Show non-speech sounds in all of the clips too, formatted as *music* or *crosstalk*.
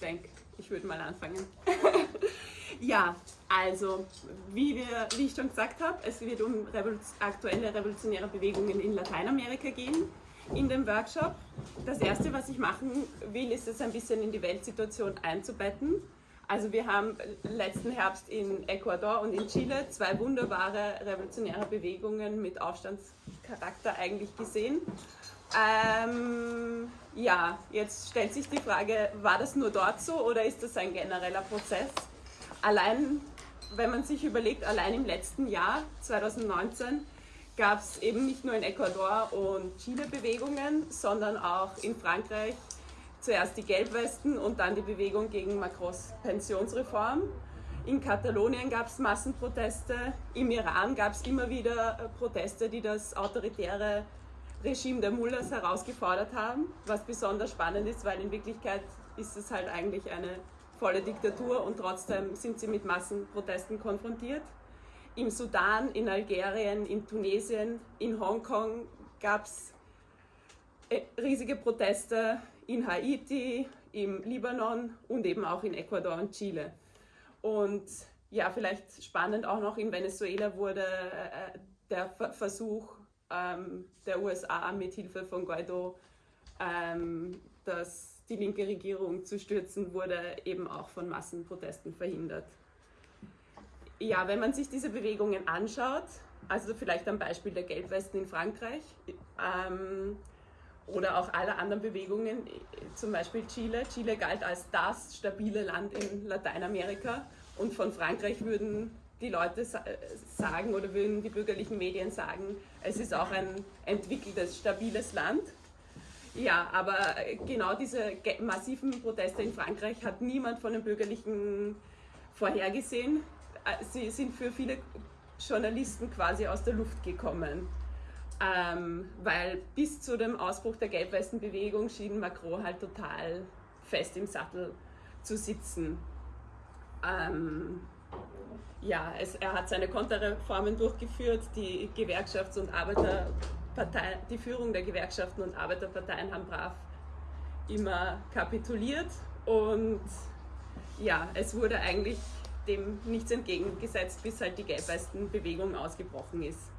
denke, ich würde mal anfangen. *laughs* ja, also, wie, wir, wie ich schon gesagt habe, es wird um aktuelle revolutionäre Bewegungen in Lateinamerika gehen in dem Workshop. Das erste, was ich machen will, ist es ein bisschen in die Weltsituation einzubetten. Also wir haben letzten Herbst in Ecuador und in Chile zwei wunderbare revolutionäre Bewegungen mit Aufstandscharakter eigentlich gesehen. Ähm, ja, jetzt stellt sich die Frage, war das nur dort so oder ist das ein genereller Prozess? Allein, wenn man sich überlegt, allein im letzten Jahr, 2019, gab es eben nicht nur in Ecuador und Chile Bewegungen, sondern auch in Frankreich zuerst die Gelbwesten und dann die Bewegung gegen Macrons Pensionsreform. In Katalonien gab es Massenproteste, im Iran gab es immer wieder äh, Proteste, die das autoritäre Regime der Mullahs herausgefordert haben, was besonders spannend ist, weil in Wirklichkeit ist es halt eigentlich eine volle Diktatur und trotzdem sind sie mit Massenprotesten konfrontiert. Im Sudan, in Algerien, in Tunesien, in Hongkong gab es äh, riesige Proteste, in Haiti, im Libanon und eben auch in Ecuador und Chile. Und ja, vielleicht spannend auch noch in Venezuela wurde äh, der Versuch ähm, der USA mit Hilfe von Guaido ähm, das, die linke Regierung zu stürzen, wurde eben auch von Massenprotesten verhindert. Ja, wenn man sich diese Bewegungen anschaut, also vielleicht am Beispiel der Gelbwesten in Frankreich ähm, oder auch aller anderen Bewegungen, zum Beispiel Chile. Chile galt als das stabile Land in Lateinamerika und von Frankreich würden die Leute sagen oder würden die bürgerlichen Medien sagen, es ist auch ein entwickeltes, stabiles Land. Ja, aber genau diese massiven Proteste in Frankreich hat niemand von den Bürgerlichen vorhergesehen. Äh, sie sind für viele Journalisten quasi aus der Luft gekommen. Ähm, weil bis zu dem Ausbruch der Gelbwestenbewegung schien Macron halt total fest im Sattel zu sitzen. Ähm, ja, es, er hat seine Konterreformen durchgeführt, die Gewerkschafts- und Arbeiterparteien, die Führung der Gewerkschaften und Arbeiterparteien haben brav immer kapituliert. Und ja, es wurde eigentlich dem nichts entgegengesetzt, bis halt die Gelbwestenbewegung ausgebrochen ist.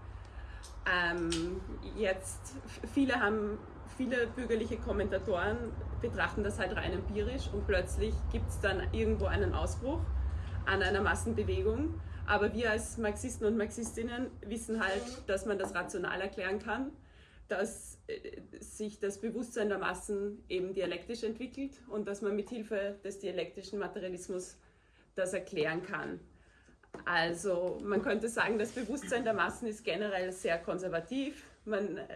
Ähm, jetzt, viele haben, viele bürgerliche Kommentatoren betrachten das halt rein empirisch und plötzlich gibt es dann irgendwo einen Ausbruch an einer Massenbewegung. Aber wir als Marxisten und Marxistinnen wissen halt, dass man das rational erklären kann, dass äh, sich das Bewusstsein der Massen eben dialektisch entwickelt und dass man mit Hilfe des dialektischen Materialismus das erklären kann. Also man könnte sagen, das Bewusstsein der Massen ist generell sehr konservativ man, äh,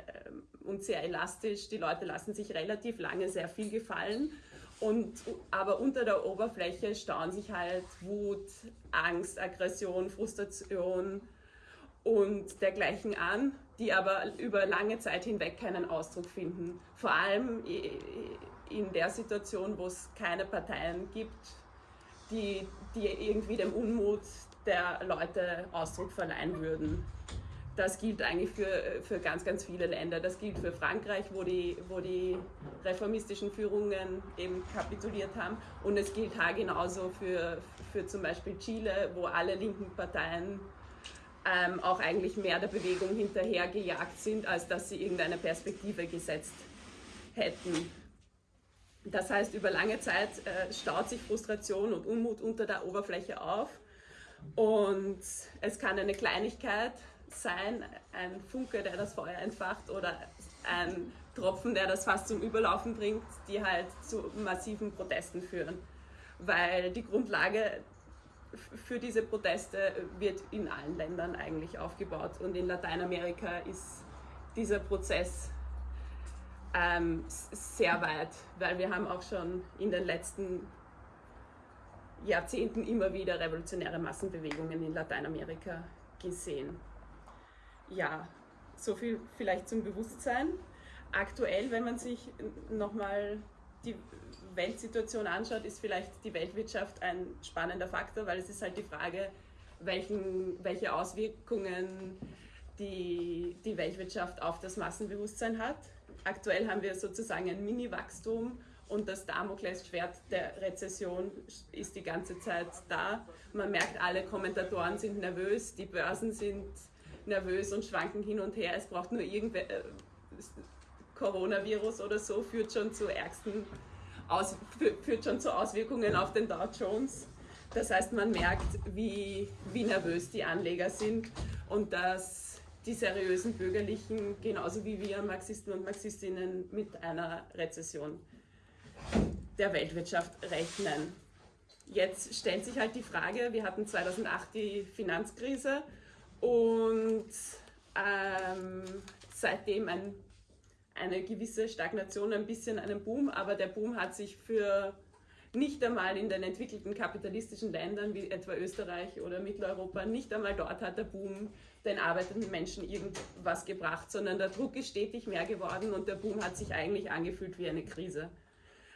und sehr elastisch. Die Leute lassen sich relativ lange sehr viel gefallen und, aber unter der Oberfläche stauen sich halt Wut, Angst, Aggression, Frustration und dergleichen an, die aber über lange Zeit hinweg keinen Ausdruck finden. Vor allem in der Situation, wo es keine Parteien gibt, die, die irgendwie dem Unmut der Leute Ausdruck verleihen würden das gilt eigentlich für, für ganz, ganz viele Länder. Das gilt für Frankreich, wo die, wo die reformistischen Führungen eben kapituliert haben. Und es gilt genauso für, für zum Beispiel Chile, wo alle linken Parteien ähm, auch eigentlich mehr der Bewegung hinterhergejagt sind, als dass sie irgendeine Perspektive gesetzt hätten. Das heißt, über lange Zeit äh, staut sich Frustration und Unmut unter der Oberfläche auf. Und es kann eine Kleinigkeit sein, ein Funke, der das Feuer entfacht oder ein Tropfen, der das fast zum Überlaufen bringt, die halt zu massiven Protesten führen. Weil die Grundlage für diese Proteste wird in allen Ländern eigentlich aufgebaut und in Lateinamerika ist dieser Prozess ähm, sehr weit, weil wir haben auch schon in den letzten Jahrzehnten immer wieder revolutionäre Massenbewegungen in Lateinamerika gesehen ja, so viel vielleicht zum Bewusstsein. Aktuell, wenn man sich nochmal die Weltsituation anschaut, ist vielleicht die Weltwirtschaft ein spannender Faktor, weil es ist halt die Frage, welchen, welche Auswirkungen die, die Weltwirtschaft auf das Massenbewusstsein hat. Aktuell haben wir sozusagen ein Mini-Wachstum und das Damoklesschwert der Rezession ist die ganze Zeit da. Man merkt, alle Kommentatoren sind nervös, die Börsen sind nervös und schwanken hin und her. Es braucht nur irgendwer äh, Coronavirus oder so, führt schon zu ärgsten Aus, führt schon zu Auswirkungen auf den Dow Jones. Das heißt, man merkt, wie, wie nervös die Anleger sind und dass die seriösen Bürgerlichen genauso wie wir Marxisten und Marxistinnen mit einer Rezession der Weltwirtschaft rechnen. Jetzt stellt sich halt die Frage, wir hatten 2008 die Finanzkrise und ähm, seitdem ein, eine gewisse Stagnation, ein bisschen einen Boom, aber der Boom hat sich für nicht einmal in den entwickelten kapitalistischen Ländern wie etwa Österreich oder Mitteleuropa, nicht einmal dort hat der Boom den arbeitenden Menschen irgendwas gebracht, sondern der Druck ist stetig mehr geworden und der Boom hat sich eigentlich angefühlt wie eine Krise.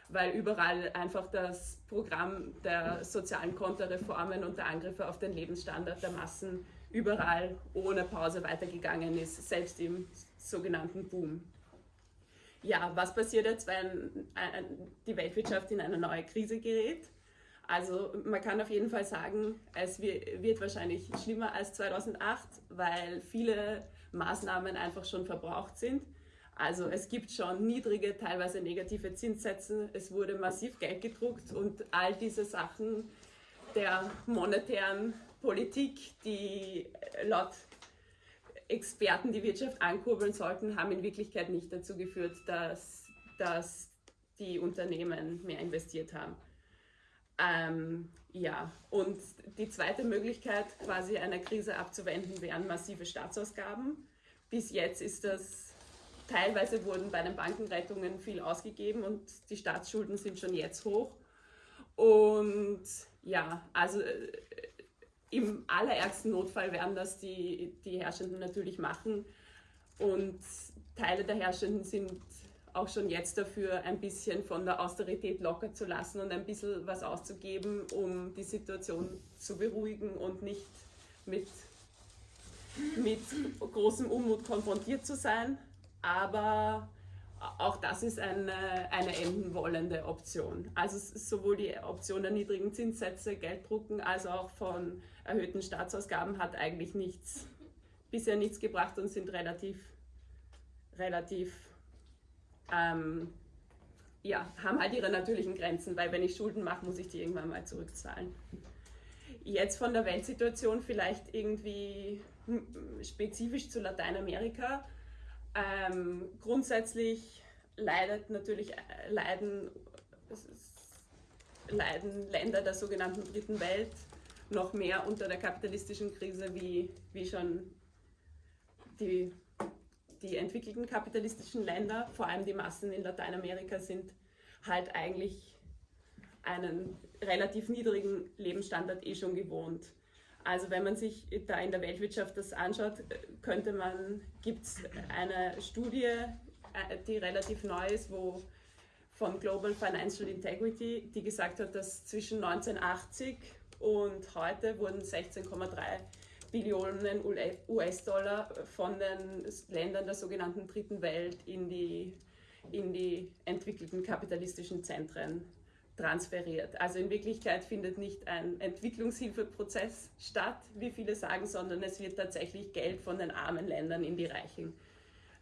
Weil überall einfach das Programm der sozialen Konterreformen und der Angriffe auf den Lebensstandard der Massen überall ohne Pause weitergegangen ist, selbst im sogenannten Boom. Ja, was passiert jetzt, wenn die Weltwirtschaft in eine neue Krise gerät? Also man kann auf jeden Fall sagen, es wird wahrscheinlich schlimmer als 2008, weil viele Maßnahmen einfach schon verbraucht sind. Also es gibt schon niedrige, teilweise negative Zinssätze, es wurde massiv Geld gedruckt und all diese Sachen der monetären Politik, die laut Experten die Wirtschaft ankurbeln sollten, haben in Wirklichkeit nicht dazu geführt, dass, dass die Unternehmen mehr investiert haben. Ähm, ja, und die zweite Möglichkeit, quasi einer Krise abzuwenden, wären massive Staatsausgaben. Bis jetzt ist das Teilweise wurden bei den Bankenrettungen viel ausgegeben und die Staatsschulden sind schon jetzt hoch. Und ja, also äh, im allerärgsten Notfall werden das die, die Herrschenden natürlich machen. Und Teile der Herrschenden sind auch schon jetzt dafür, ein bisschen von der Austerität locker zu lassen und ein bisschen was auszugeben, um die Situation zu beruhigen und nicht mit, mit großem Unmut konfrontiert zu sein aber auch das ist eine, eine enden wollende Option. Also sowohl die Option der niedrigen Zinssätze, Gelddrucken, als auch von erhöhten Staatsausgaben hat eigentlich nichts, bisher nichts gebracht und sind relativ, relativ, ähm, ja, haben halt ihre natürlichen Grenzen, weil wenn ich Schulden mache, muss ich die irgendwann mal zurückzahlen. Jetzt von der Weltsituation vielleicht irgendwie hm, spezifisch zu Lateinamerika ähm, grundsätzlich leidet natürlich, äh, leiden, leiden Länder der sogenannten Dritten Welt noch mehr unter der kapitalistischen Krise wie, wie schon die, die entwickelten kapitalistischen Länder, vor allem die Massen in Lateinamerika, sind halt eigentlich einen relativ niedrigen Lebensstandard eh schon gewohnt. Also wenn man sich da in der Weltwirtschaft das anschaut, könnte man, gibt es eine Studie, äh, die relativ neu ist, wo von Global Financial Integrity, die gesagt hat, dass zwischen 1980 und heute wurden 16,3 Billionen US-Dollar von den Ländern der sogenannten Dritten Welt in die, in die entwickelten kapitalistischen Zentren transferiert. Also in Wirklichkeit findet nicht ein Entwicklungshilfeprozess statt, wie viele sagen, sondern es wird tatsächlich Geld von den armen Ländern in die reichen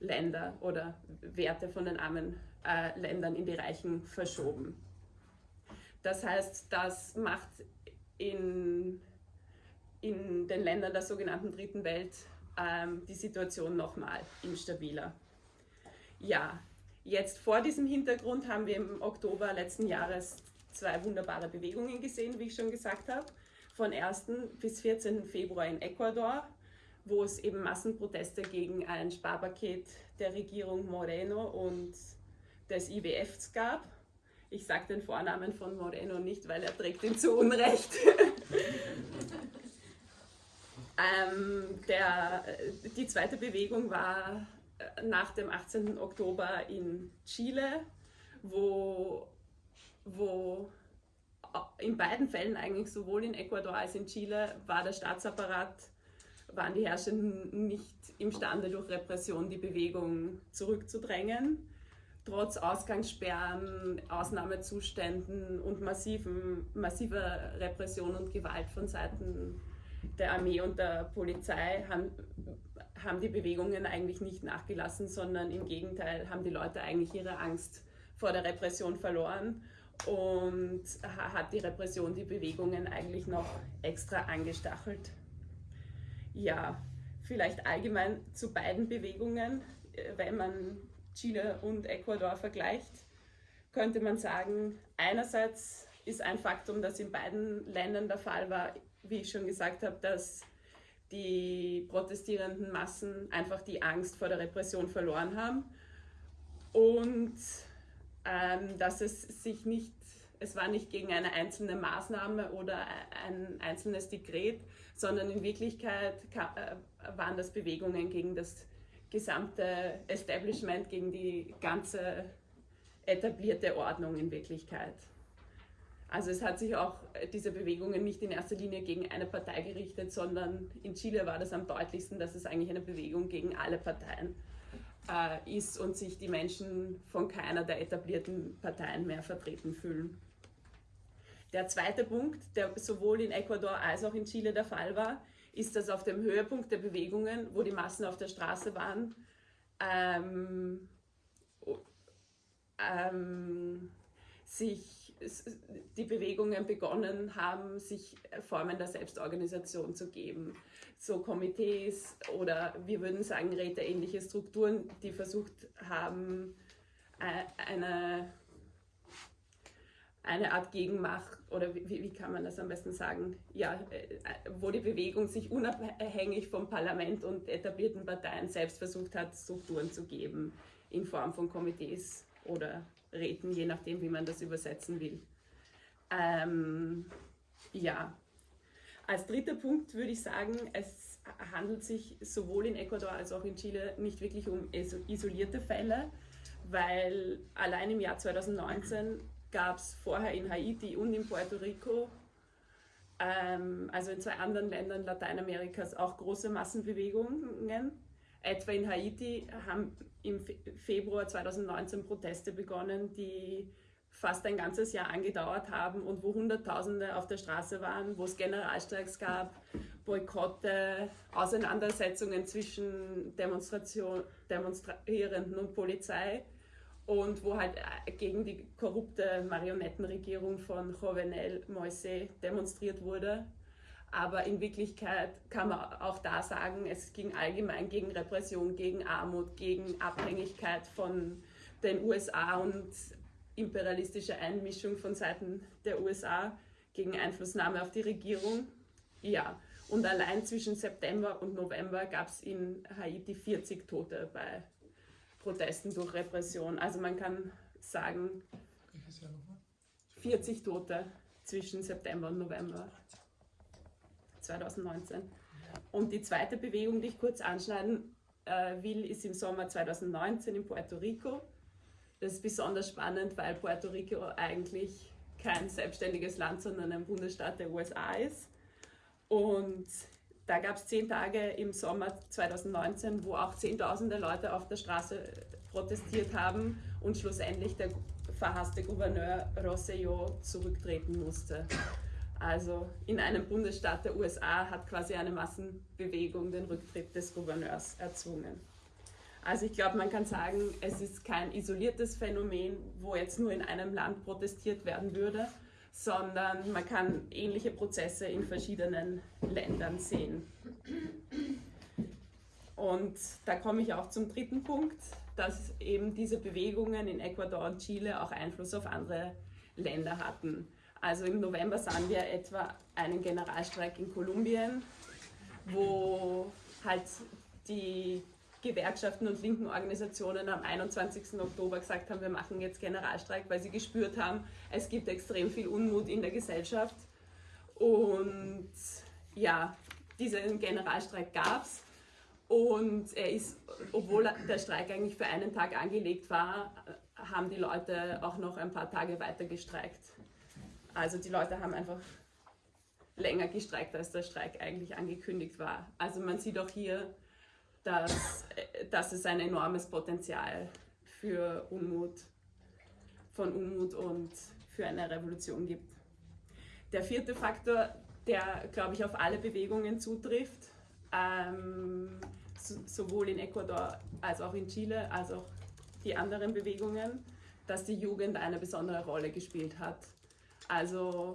Länder oder Werte von den armen äh, Ländern in die reichen verschoben. Das heißt, das macht in, in den Ländern der sogenannten Dritten Welt ähm, die Situation nochmal instabiler. Ja, Jetzt vor diesem Hintergrund haben wir im Oktober letzten Jahres zwei wunderbare Bewegungen gesehen, wie ich schon gesagt habe. Von 1. bis 14. Februar in Ecuador, wo es eben Massenproteste gegen ein Sparpaket der Regierung Moreno und des IWFs gab. Ich sage den Vornamen von Moreno nicht, weil er trägt ihn zu Unrecht. *laughs* ähm, der, die zweite Bewegung war äh, nach dem 18. Oktober in Chile, wo wo äh, in beiden Fällen eigentlich sowohl in Ecuador als in Chile war der Staatsapparat, waren die Herrschenden nicht imstande durch Repression die Bewegung zurückzudrängen. trotz Ausgangssperren, Ausnahmezuständen und massiven, massiver Repression und Gewalt von Seiten der Armee und der Polizei haben, haben die Bewegungen eigentlich nicht nachgelassen, sondern im Gegenteil haben die Leute eigentlich ihre Angst vor der Repression verloren und hat die Repression die Bewegungen eigentlich noch extra angestachelt. Ja, vielleicht allgemein zu beiden Bewegungen, äh, wenn man Chile und Ecuador vergleicht, könnte man sagen, einerseits ist ein Faktum, das in beiden Ländern der Fall war, wie ich schon gesagt habe, dass die protestierenden Massen einfach die Angst vor der Repression verloren haben und dass es sich nicht, es war nicht gegen eine einzelne Maßnahme oder ein einzelnes Dekret, sondern in Wirklichkeit äh, waren das Bewegungen gegen das gesamte Establishment, gegen die ganze etablierte Ordnung in Wirklichkeit. Also es hat sich auch äh, diese Bewegungen nicht in erster Linie gegen eine Partei gerichtet, sondern in Chile war das am deutlichsten, dass es eigentlich eine Bewegung gegen alle Parteien äh, ist und sich die Menschen von keiner der etablierten Parteien mehr vertreten fühlen. Der zweite Punkt, der sowohl in Ecuador als auch in Chile der Fall war, ist, dass auf dem Höhepunkt der Bewegungen, wo die Massen auf der Straße waren, ähm, ähm, sich die Bewegungen begonnen haben, sich Formen der Selbstorganisation zu geben. So Komitees oder wir würden sagen räteähnliche Strukturen, die versucht haben, äh, eine, eine Art Gegenmacht oder wie, wie kann man das am besten sagen, ja, äh, wo die Bewegung sich unabhängig vom Parlament und etablierten Parteien selbst versucht hat, Strukturen zu geben in Form von Komitees oder Räten, je nachdem, wie man das übersetzen will. Ähm, ja, als dritter Punkt würde ich sagen, es handelt sich sowohl in Ecuador als auch in Chile nicht wirklich um isolierte Fälle, weil allein im Jahr 2019 gab es vorher in Haiti und in Puerto Rico, ähm, also in zwei anderen Ländern Lateinamerikas, auch große Massenbewegungen Etwa in Haiti haben im Februar 2019 Proteste begonnen, die fast ein ganzes Jahr angedauert haben und wo Hunderttausende auf der Straße waren, wo es Generalstreiks gab, Boykotte, Auseinandersetzungen zwischen Demonstration, Demonstrierenden und Polizei und wo halt äh, gegen die korrupte Marionettenregierung von Jovenel Moise demonstriert wurde. Aber in Wirklichkeit kann man auch da sagen, es ging allgemein gegen Repression, gegen Armut, gegen Abhängigkeit von den USA und imperialistische Einmischung von Seiten der USA, gegen Einflussnahme auf die Regierung. Ja, und allein zwischen September und November gab es in Haiti 40 Tote bei Protesten durch Repression. Also man kann sagen, 40 Tote zwischen September und November. 2019. Und die zweite Bewegung, die ich kurz anschneiden äh, will, ist im Sommer 2019 in Puerto Rico. Das ist besonders spannend, weil Puerto Rico eigentlich kein selbstständiges Land, sondern ein Bundesstaat der USA ist. Und da gab es zehn Tage im Sommer 2019, wo auch Zehntausende Leute auf der Straße protestiert haben und schlussendlich der verhasste Gouverneur Rosselló zurücktreten musste. Also in einem Bundesstaat der USA hat quasi eine Massenbewegung den Rücktritt des Gouverneurs erzwungen. Also ich glaube, man kann sagen, es ist kein isoliertes Phänomen, wo jetzt nur in einem Land protestiert werden würde, sondern man kann ähnliche Prozesse in verschiedenen Ländern sehen. Und da komme ich auch zum dritten Punkt, dass eben diese Bewegungen in Ecuador und Chile auch Einfluss auf andere Länder hatten. Also im November sahen wir etwa einen Generalstreik in Kolumbien, wo halt die Gewerkschaften und linken Organisationen am 21. Oktober gesagt haben, wir machen jetzt Generalstreik, weil sie gespürt haben, es gibt extrem viel Unmut in der Gesellschaft. Und ja, diesen Generalstreik gab es. Und er ist, obwohl der Streik eigentlich für einen Tag angelegt war, haben die Leute auch noch ein paar Tage weiter gestreikt. Also die Leute haben einfach länger gestreikt, als der Streik eigentlich angekündigt war. Also man sieht auch hier, dass, dass es ein enormes Potenzial für Unmut, von Unmut und für eine Revolution gibt. Der vierte Faktor, der, glaube ich, auf alle Bewegungen zutrifft, ähm, sowohl in Ecuador als auch in Chile, als auch die anderen Bewegungen, dass die Jugend eine besondere Rolle gespielt hat. Also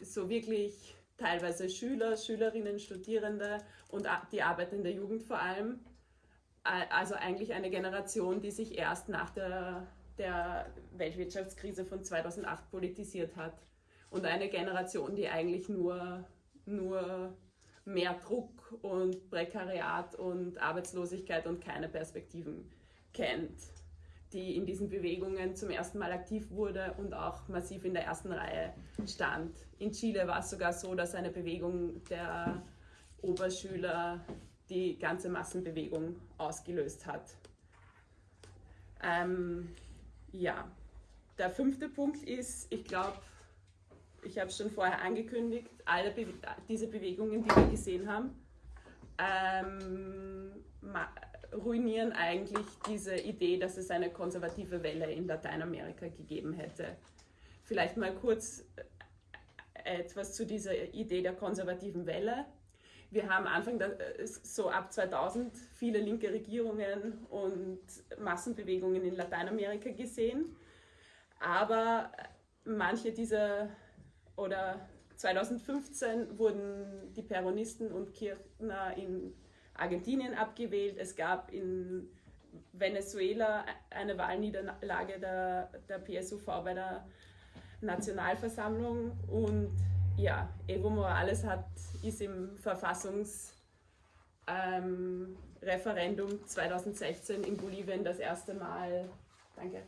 so wirklich teilweise Schüler, Schülerinnen, Studierende und die arbeitende Jugend vor allem. Also eigentlich eine Generation, die sich erst nach der, der Weltwirtschaftskrise von 2008 politisiert hat. Und eine Generation, die eigentlich nur, nur mehr Druck und Prekariat und Arbeitslosigkeit und keine Perspektiven kennt, die in diesen Bewegungen zum ersten Mal aktiv wurde und auch massiv in der ersten Reihe stand. In Chile war es sogar so, dass eine Bewegung der Oberschüler die ganze Massenbewegung ausgelöst hat. Ähm, ja, der fünfte Punkt ist, ich glaube, ich habe es schon vorher angekündigt, alle Be diese Bewegungen, die wir gesehen haben, ähm, ruinieren eigentlich diese Idee, dass es eine konservative Welle in Lateinamerika gegeben hätte. Vielleicht mal kurz äh, etwas zu dieser Idee der konservativen Welle. Wir haben Anfang der, äh, so ab 2000 viele linke Regierungen und Massenbewegungen in Lateinamerika gesehen, aber manche dieser oder 2015 wurden die Peronisten und Kirchner in Argentinien abgewählt. Es gab in Venezuela eine Wahlniederlage der, der PSUV bei der Nationalversammlung und ja, Evo Morales hat, ist im Verfassungsreferendum ähm, 2016 in Bolivien das erste Mal, danke,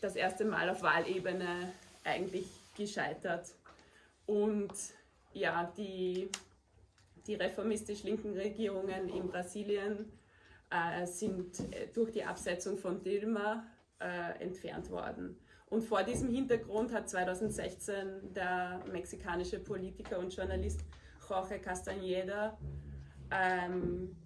das erste Mal auf Wahlebene eigentlich gescheitert. Und ja, die, die reformistisch-linken Regierungen in Brasilien äh, sind äh, durch die Absetzung von Dilma äh, entfernt worden. Und vor diesem Hintergrund hat 2016 der mexikanische Politiker und Journalist Jorge Castañeda ähm,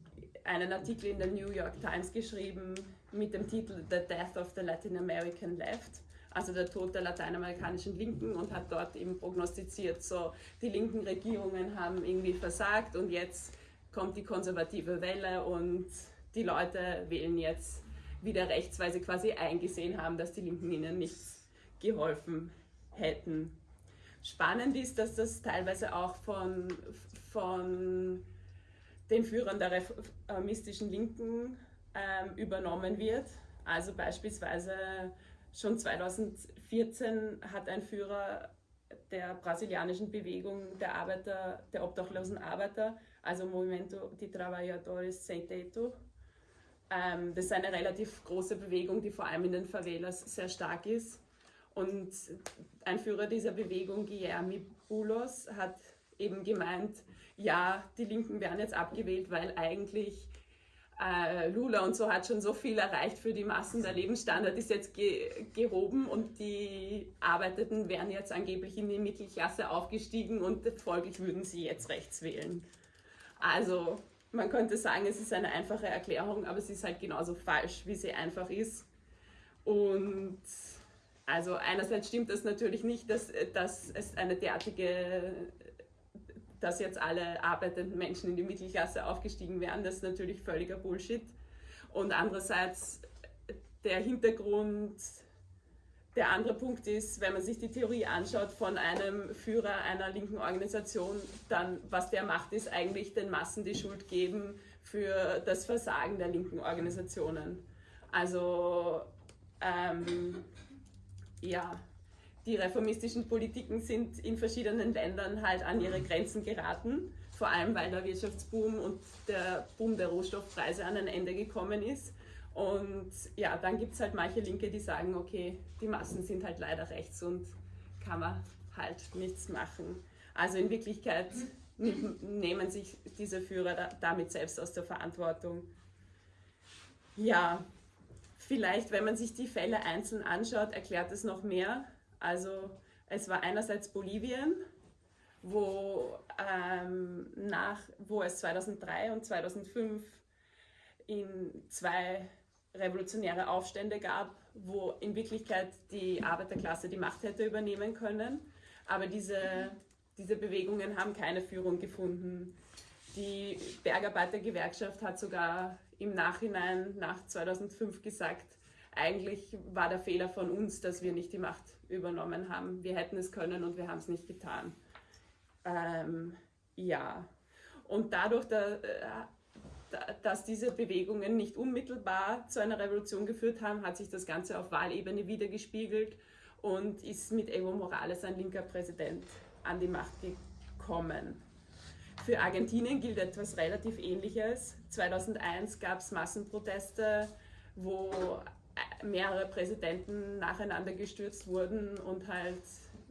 einen Artikel in der New York Times geschrieben mit dem Titel The Death of the Latin American Left also der Tod der lateinamerikanischen Linken und hat dort eben prognostiziert, so die linken Regierungen haben irgendwie versagt und jetzt kommt die konservative Welle und die Leute wählen jetzt wieder rechts, weil sie quasi eingesehen haben, dass die Linken ihnen nichts geholfen hätten. Spannend ist, dass das teilweise auch von, von den Führern der reformistischen Linken ähm, übernommen wird. Also beispielsweise Schon 2014 hat ein Führer der brasilianischen Bewegung der Arbeiter, der obdachlosen Arbeiter, also Movimento de Trabalhadores Sem Teto, ähm, das ist eine relativ große Bewegung, die vor allem in den Favelas sehr stark ist. Und ein Führer dieser Bewegung, Guilherme Bulos, hat eben gemeint, ja, die Linken werden jetzt abgewählt, weil eigentlich äh, Lula und so hat schon so viel erreicht für die Massen. Der Lebensstandard ist jetzt ge gehoben und die Arbeitenden wären jetzt angeblich in die Mittelklasse aufgestiegen und folglich würden sie jetzt rechts wählen. Also man könnte sagen, es ist eine einfache Erklärung, aber sie ist halt genauso falsch, wie sie einfach ist. Und also einerseits stimmt das natürlich nicht, dass, dass es eine derartige dass jetzt alle arbeitenden Menschen in die Mittelklasse aufgestiegen wären, das ist natürlich völliger Bullshit. Und andererseits der Hintergrund, der andere Punkt ist, wenn man sich die Theorie anschaut von einem Führer einer linken Organisation, dann was der macht, ist eigentlich den Massen die Schuld geben für das Versagen der linken Organisationen. Also ähm, ja, die reformistischen Politiken sind in verschiedenen Ländern halt an ihre Grenzen geraten, vor allem weil der Wirtschaftsboom und der Boom der Rohstoffpreise an ein Ende gekommen ist. Und ja, dann gibt es halt manche Linke, die sagen, okay, die Massen sind halt leider rechts und kann man halt nichts machen. Also in Wirklichkeit nehmen sich diese Führer damit selbst aus der Verantwortung. Ja, vielleicht, wenn man sich die Fälle einzeln anschaut, erklärt es noch mehr. Also es war einerseits Bolivien, wo, ähm, nach, wo es 2003 und 2005 in zwei revolutionäre Aufstände gab wo in Wirklichkeit die Arbeiterklasse die Macht hätte übernehmen können. Aber diese, diese Bewegungen haben keine Führung gefunden. Die Bergarbeitergewerkschaft hat sogar im Nachhinein nach 2005 gesagt, eigentlich war der Fehler von uns, dass wir nicht die Macht übernommen haben. Wir hätten es können und wir haben es nicht getan. Ähm, ja, und dadurch, da, äh, dass diese Bewegungen nicht unmittelbar zu einer Revolution geführt haben, hat sich das Ganze auf Wahlebene wiedergespiegelt und ist mit Evo Morales, ein linker Präsident, an die Macht gekommen. Für Argentinien gilt etwas relativ Ähnliches. 2001 gab es Massenproteste, wo mehrere Präsidenten nacheinander gestürzt wurden und halt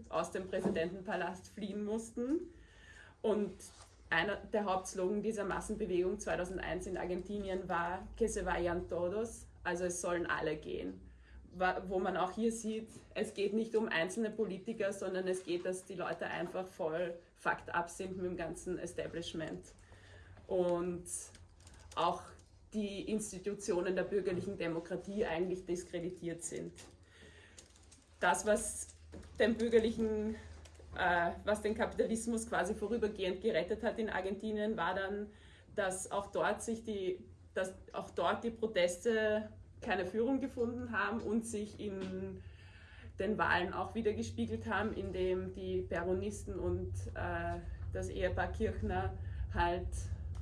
aus dem Präsidentenpalast fliehen mussten. Und einer der Hauptslogan dieser Massenbewegung 2001 in Argentinien war Que se vayan todos, also es sollen alle gehen. Wo man auch hier sieht, es geht nicht um einzelne Politiker, sondern es geht, dass die Leute einfach voll fucked up sind mit dem ganzen Establishment. Und auch die Institutionen der bürgerlichen Demokratie eigentlich diskreditiert sind. Das, was den bürgerlichen, äh, was den Kapitalismus quasi vorübergehend gerettet hat in Argentinien, war dann, dass auch dort sich die, dass auch dort die Proteste keine Führung gefunden haben und sich in den Wahlen auch wieder gespiegelt haben, indem die Peronisten und äh, das Ehepaar Kirchner halt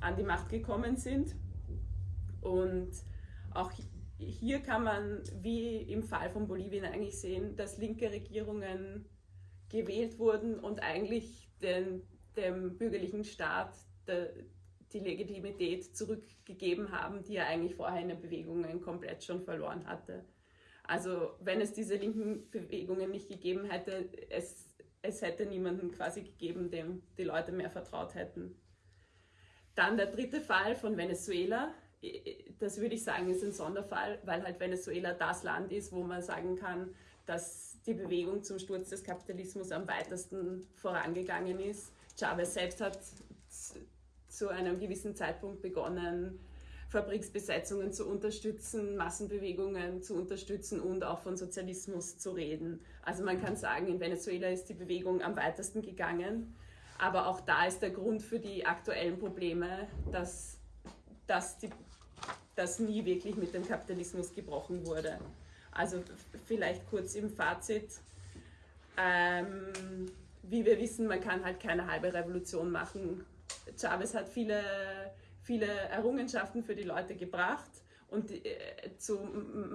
an die Macht gekommen sind. Und auch hier kann man, wie im Fall von Bolivien, eigentlich sehen, dass linke Regierungen gewählt wurden und eigentlich den, dem bürgerlichen Staat der, die Legitimität zurückgegeben haben, die er eigentlich vorher in den Bewegungen komplett schon verloren hatte. Also wenn es diese linken Bewegungen nicht gegeben hätte, es, es hätte niemanden quasi gegeben, dem die Leute mehr vertraut hätten. Dann der dritte Fall von Venezuela das würde ich sagen, ist ein Sonderfall, weil halt Venezuela das Land ist, wo man sagen kann, dass die Bewegung zum Sturz des Kapitalismus am weitesten vorangegangen ist. Chavez selbst hat zu einem gewissen Zeitpunkt begonnen, Fabriksbesetzungen zu unterstützen, Massenbewegungen zu unterstützen und auch von Sozialismus zu reden. Also man kann sagen, in Venezuela ist die Bewegung am weitesten gegangen, aber auch da ist der Grund für die aktuellen Probleme, dass, dass die das nie wirklich mit dem Kapitalismus gebrochen wurde. Also vielleicht kurz im Fazit. Ähm, wie wir wissen, man kann halt keine halbe Revolution machen. Chavez hat viele, viele Errungenschaften für die Leute gebracht und äh, zu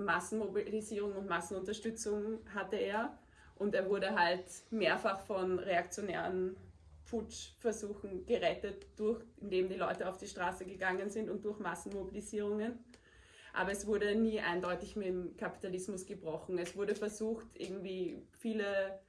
Massenmobilisierung und Massenunterstützung hatte er. Und er wurde halt mehrfach von reaktionären Putschversuchen gerettet, durch, indem die Leute auf die Straße gegangen sind und durch Massenmobilisierungen. Aber es wurde nie eindeutig mit dem Kapitalismus gebrochen. Es wurde versucht, irgendwie viele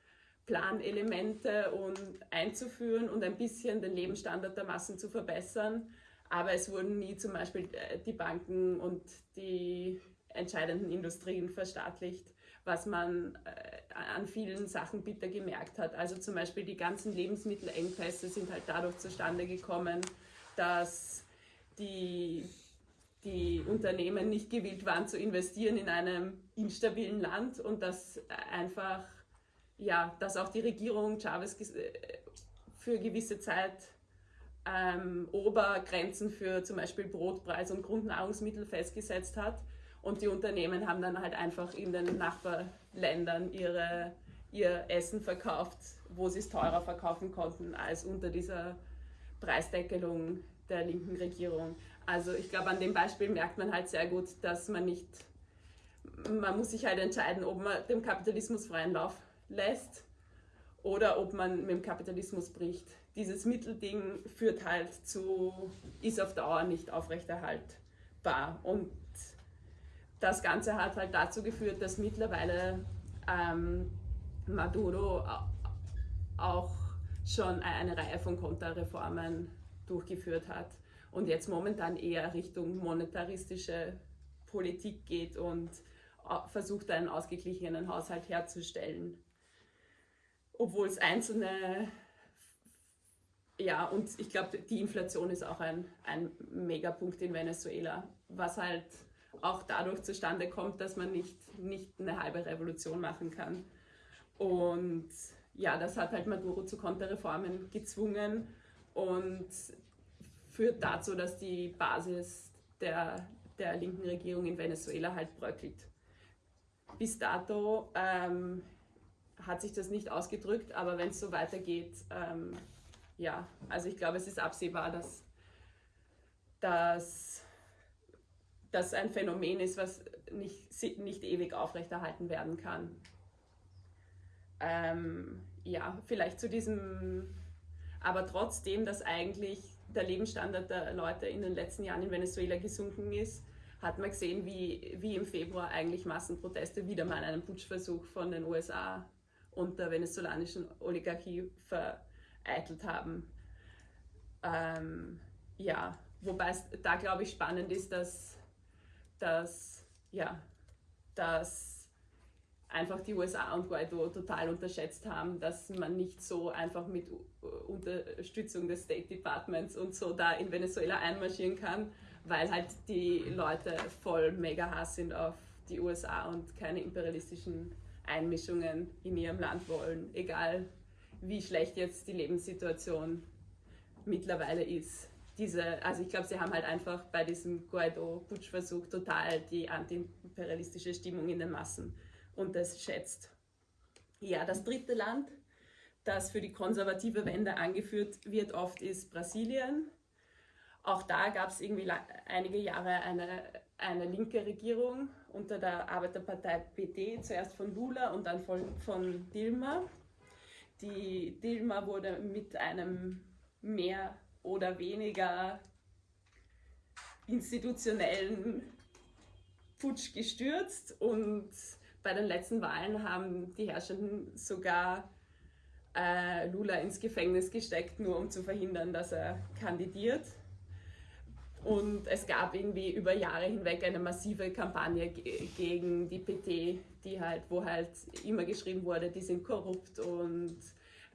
Planelemente und einzuführen und ein bisschen den Lebensstandard der Massen zu verbessern. Aber es wurden nie zum Beispiel äh, die Banken und die entscheidenden Industrien verstaatlicht was man äh, an vielen Sachen bitter gemerkt hat. Also zum Beispiel die ganzen Lebensmittelengpässe sind halt dadurch zustande gekommen, dass die, die Unternehmen nicht gewillt waren zu investieren in einem instabilen Land und dass einfach, ja, dass auch die Regierung Chavez äh, für gewisse Zeit ähm, Obergrenzen für zum Beispiel Brotpreis und Grundnahrungsmittel festgesetzt hat und die Unternehmen haben dann halt einfach in den Nachbarländern ihre, ihr Essen verkauft, wo sie es teurer verkaufen konnten als unter dieser Preisdeckelung der linken Regierung. Also ich glaube, an dem Beispiel merkt man halt sehr gut, dass man nicht, man muss sich halt entscheiden, ob man dem Kapitalismus freien Lauf lässt oder ob man mit dem Kapitalismus bricht. Dieses Mittelding führt halt zu, ist auf Dauer nicht aufrechterhaltbar. Und das Ganze hat halt dazu geführt, dass mittlerweile ähm, Maduro auch schon eine Reihe von Konterreformen durchgeführt hat und jetzt momentan eher Richtung monetaristische Politik geht und versucht, einen ausgeglichenen Haushalt herzustellen. Obwohl es einzelne, ja, und ich glaube, die Inflation ist auch ein, ein Megapunkt in Venezuela, was halt auch dadurch zustande kommt, dass man nicht, nicht eine halbe Revolution machen kann. Und ja, das hat halt Maduro zu Konterreformen gezwungen und führt dazu, dass die Basis der, der linken Regierung in Venezuela halt bröckelt. Bis dato ähm, hat sich das nicht ausgedrückt, aber wenn es so weitergeht, ähm, ja, also ich glaube, es ist absehbar, dass, dass das ein Phänomen ist, was nicht, nicht ewig aufrechterhalten werden kann. Ähm, ja, vielleicht zu diesem, aber trotzdem, dass eigentlich der Lebensstandard der Leute in den letzten Jahren in Venezuela gesunken ist, hat man gesehen, wie, wie im Februar eigentlich Massenproteste wieder mal einen Putschversuch von den USA und der venezolanischen Oligarchie vereitelt haben. Ähm, ja, wobei es da, glaube ich, spannend ist, dass, dass, ja, dass einfach die USA und Guaido total unterschätzt haben, dass man nicht so einfach mit Unterstützung des State Departments und so da in Venezuela einmarschieren kann, weil halt die Leute voll mega Hass sind auf die USA und keine imperialistischen Einmischungen in ihrem Land wollen, egal wie schlecht jetzt die Lebenssituation mittlerweile ist. Diese, also ich glaube, sie haben halt einfach bei diesem Guaido-Putschversuch total die antiimperialistische Stimmung in den Massen und das schätzt. Ja, das dritte Land, das für die konservative Wende angeführt wird, oft ist Brasilien. Auch da gab es irgendwie einige Jahre eine, eine linke Regierung unter der Arbeiterpartei PT, zuerst von Lula und dann von, von Dilma. Die Dilma wurde mit einem mehr oder weniger institutionellen Putsch gestürzt und bei den letzten Wahlen haben die Herrschenden sogar äh, Lula ins Gefängnis gesteckt, nur um zu verhindern, dass er kandidiert. Und es gab irgendwie über Jahre hinweg eine massive Kampagne gegen die PT, die halt, wo halt immer geschrieben wurde, die sind korrupt und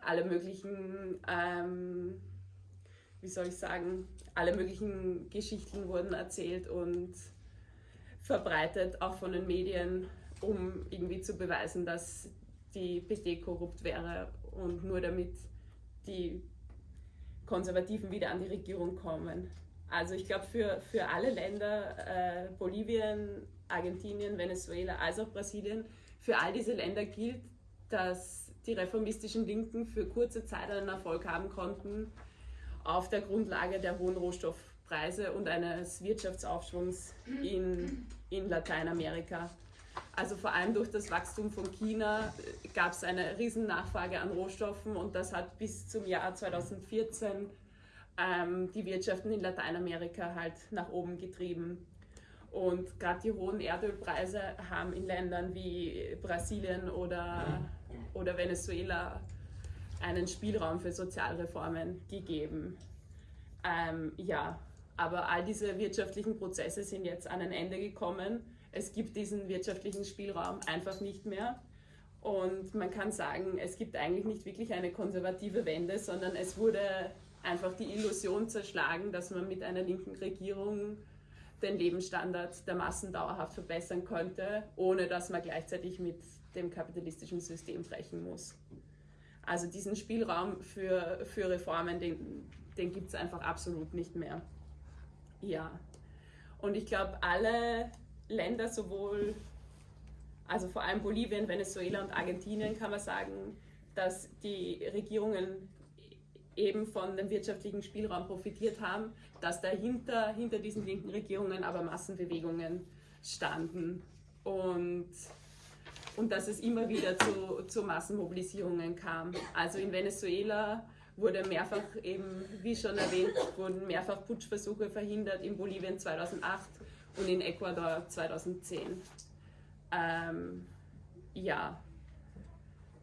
alle möglichen, ähm, wie soll ich sagen, alle möglichen Geschichten wurden erzählt und verbreitet, auch von den Medien um irgendwie zu beweisen, dass die PT korrupt wäre und nur damit die Konservativen wieder an die Regierung kommen. Also ich glaube, für, für alle Länder, äh, Bolivien, Argentinien, Venezuela, als auch Brasilien, für all diese Länder gilt, dass die reformistischen Linken für kurze Zeit einen Erfolg haben konnten auf der Grundlage der hohen Rohstoffpreise und eines Wirtschaftsaufschwungs in, in Lateinamerika. Also vor allem durch das Wachstum von China äh, gab es eine riesen Nachfrage an Rohstoffen und das hat bis zum Jahr 2014 ähm, die Wirtschaften in Lateinamerika halt nach oben getrieben. Und gerade die hohen Erdölpreise haben in Ländern wie Brasilien oder, oder Venezuela einen Spielraum für Sozialreformen gegeben. Ähm, ja, aber all diese wirtschaftlichen Prozesse sind jetzt an ein Ende gekommen es gibt diesen wirtschaftlichen Spielraum einfach nicht mehr. Und man kann sagen, es gibt eigentlich nicht wirklich eine konservative Wende, sondern es wurde einfach die Illusion zerschlagen, dass man mit einer linken Regierung den Lebensstandard der Massen dauerhaft verbessern könnte, ohne dass man gleichzeitig mit dem kapitalistischen System brechen muss. Also diesen Spielraum für, für Reformen, den, den gibt es einfach absolut nicht mehr. Ja. Und ich glaube, alle Länder sowohl, also vor allem Bolivien, Venezuela und Argentinien kann man sagen, dass die Regierungen eben von dem wirtschaftlichen Spielraum profitiert haben, dass dahinter, hinter diesen linken Regierungen aber Massenbewegungen standen und, und dass es immer wieder zu, zu Massenmobilisierungen kam. Also in Venezuela wurde mehrfach eben, wie schon erwähnt, wurden mehrfach Putschversuche verhindert, in Bolivien 2008 und in Ecuador 2010. Ähm, ja,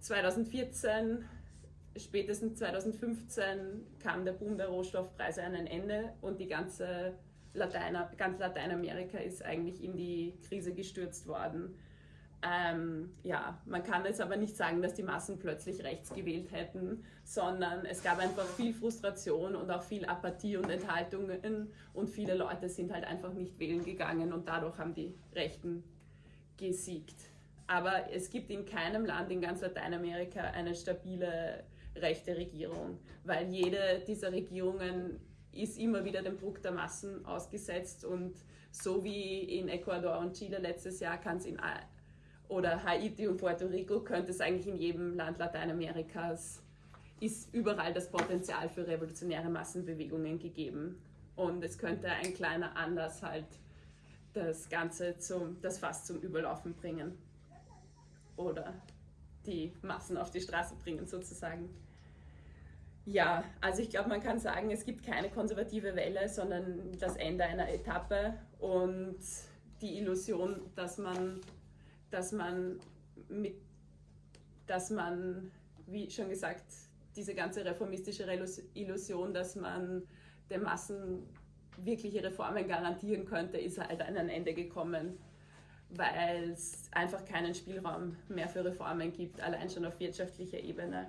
2014, spätestens 2015 kam der Boom der Rohstoffpreise an ein Ende und die ganze Lateiner, ganz Lateinamerika ist eigentlich in die Krise gestürzt worden. Ähm, ja, man kann jetzt aber nicht sagen, dass die Massen plötzlich rechts gewählt hätten, sondern es gab einfach viel Frustration und auch viel Apathie und Enthaltungen und viele Leute sind halt einfach nicht wählen gegangen und dadurch haben die Rechten gesiegt. Aber es gibt in keinem Land in ganz Lateinamerika eine stabile rechte Regierung, weil jede dieser Regierungen ist immer wieder dem Druck der Massen ausgesetzt und so wie in Ecuador und Chile letztes Jahr kann es in oder Haiti und Puerto Rico könnte es eigentlich in jedem Land Lateinamerikas ist überall das Potenzial für revolutionäre Massenbewegungen gegeben. Und es könnte ein kleiner Anlass halt das Ganze zum das Fass zum Überlaufen bringen. Oder die Massen auf die Straße bringen sozusagen. Ja, also ich glaube, man kann sagen, es gibt keine konservative Welle, sondern das Ende einer Etappe. Und die Illusion, dass man, dass man mit, dass man, wie schon gesagt, diese ganze reformistische Illusion, dass man den Massen wirkliche Reformen garantieren könnte, ist halt an ein Ende gekommen, weil es einfach keinen Spielraum mehr für Reformen gibt, allein schon auf wirtschaftlicher Ebene.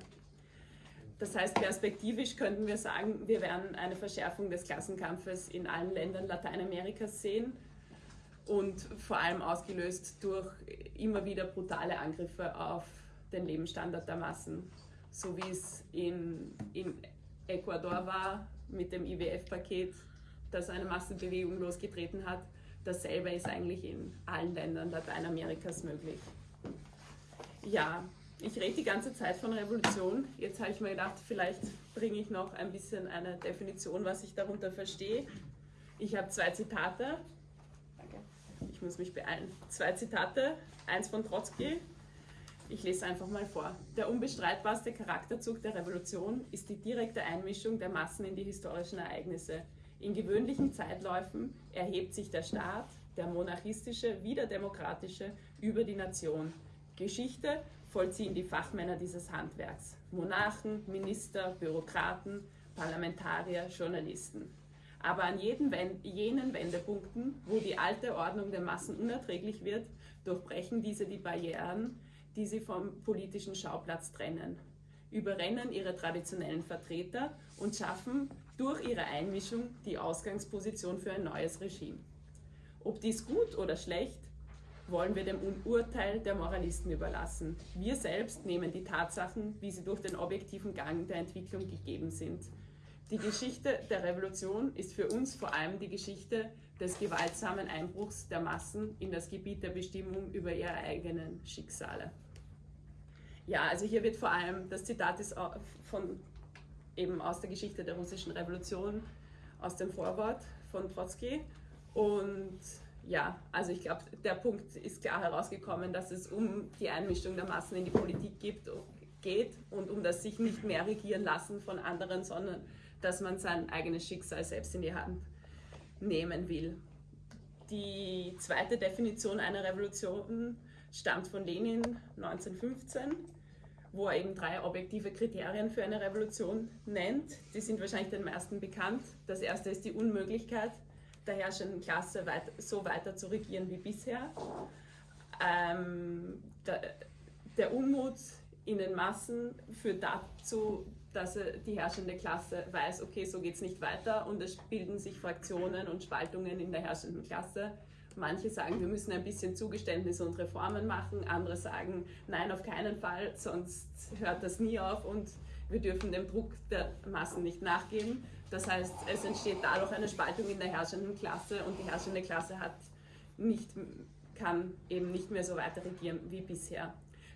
Das heißt, perspektivisch könnten wir sagen, wir werden eine Verschärfung des Klassenkampfes in allen Ländern Lateinamerikas sehen und vor allem ausgelöst durch immer wieder brutale Angriffe auf den Lebensstandard der Massen, so wie es in, in Ecuador war mit dem IWF-Paket, das eine Massenbewegung losgetreten hat. Dasselbe ist eigentlich in allen Ländern Lateinamerikas möglich. Ja, ich rede die ganze Zeit von Revolution. Jetzt habe ich mir gedacht, vielleicht bringe ich noch ein bisschen eine Definition, was ich darunter verstehe. Ich habe zwei Zitate. Ich muss mich beeilen. Zwei Zitate. Eins von Trotzki. Ich lese einfach mal vor. Der unbestreitbarste Charakterzug der Revolution ist die direkte Einmischung der Massen in die historischen Ereignisse. In gewöhnlichen Zeitläufen erhebt sich der Staat, der monarchistische wie der demokratische, über die Nation. Geschichte vollziehen die Fachmänner dieses Handwerks. Monarchen, Minister, Bürokraten, Parlamentarier, Journalisten. Aber an jeden, jenen Wendepunkten, wo die alte Ordnung der Massen unerträglich wird, durchbrechen diese die Barrieren, die sie vom politischen Schauplatz trennen, überrennen ihre traditionellen Vertreter und schaffen durch ihre Einmischung die Ausgangsposition für ein neues Regime. Ob dies gut oder schlecht, wollen wir dem Urteil der Moralisten überlassen. Wir selbst nehmen die Tatsachen, wie sie durch den objektiven Gang der Entwicklung gegeben sind. Die Geschichte der Revolution ist für uns vor allem die Geschichte des gewaltsamen Einbruchs der Massen in das Gebiet der Bestimmung über ihre eigenen Schicksale. Ja, also hier wird vor allem, das Zitat ist von, eben aus der Geschichte der russischen Revolution, aus dem Vorwort von Trotzki und ja, also ich glaube, der Punkt ist klar herausgekommen, dass es um die Einmischung der Massen in die Politik geht und um das sich nicht mehr regieren lassen von anderen, sondern dass man sein eigenes Schicksal selbst in die Hand nehmen will. Die zweite Definition einer Revolution stammt von Lenin 1915, wo er eben drei objektive Kriterien für eine Revolution nennt. Die sind wahrscheinlich den meisten bekannt. Das erste ist die Unmöglichkeit der herrschenden Klasse weit, so weiter zu regieren wie bisher. Ähm, der, der, Unmut in den Massen führt dazu, dass die herrschende Klasse weiß, okay, so geht es nicht weiter und es bilden sich Fraktionen und Spaltungen in der herrschenden Klasse. Manche sagen, wir müssen ein bisschen Zugeständnisse und Reformen machen, andere sagen, nein, auf keinen Fall, sonst hört das nie auf und wir dürfen dem Druck der Massen nicht nachgeben. Das heißt, es entsteht dadurch eine Spaltung in der herrschenden Klasse und die herrschende Klasse hat nicht, kann eben nicht mehr so weiter regieren wie bisher.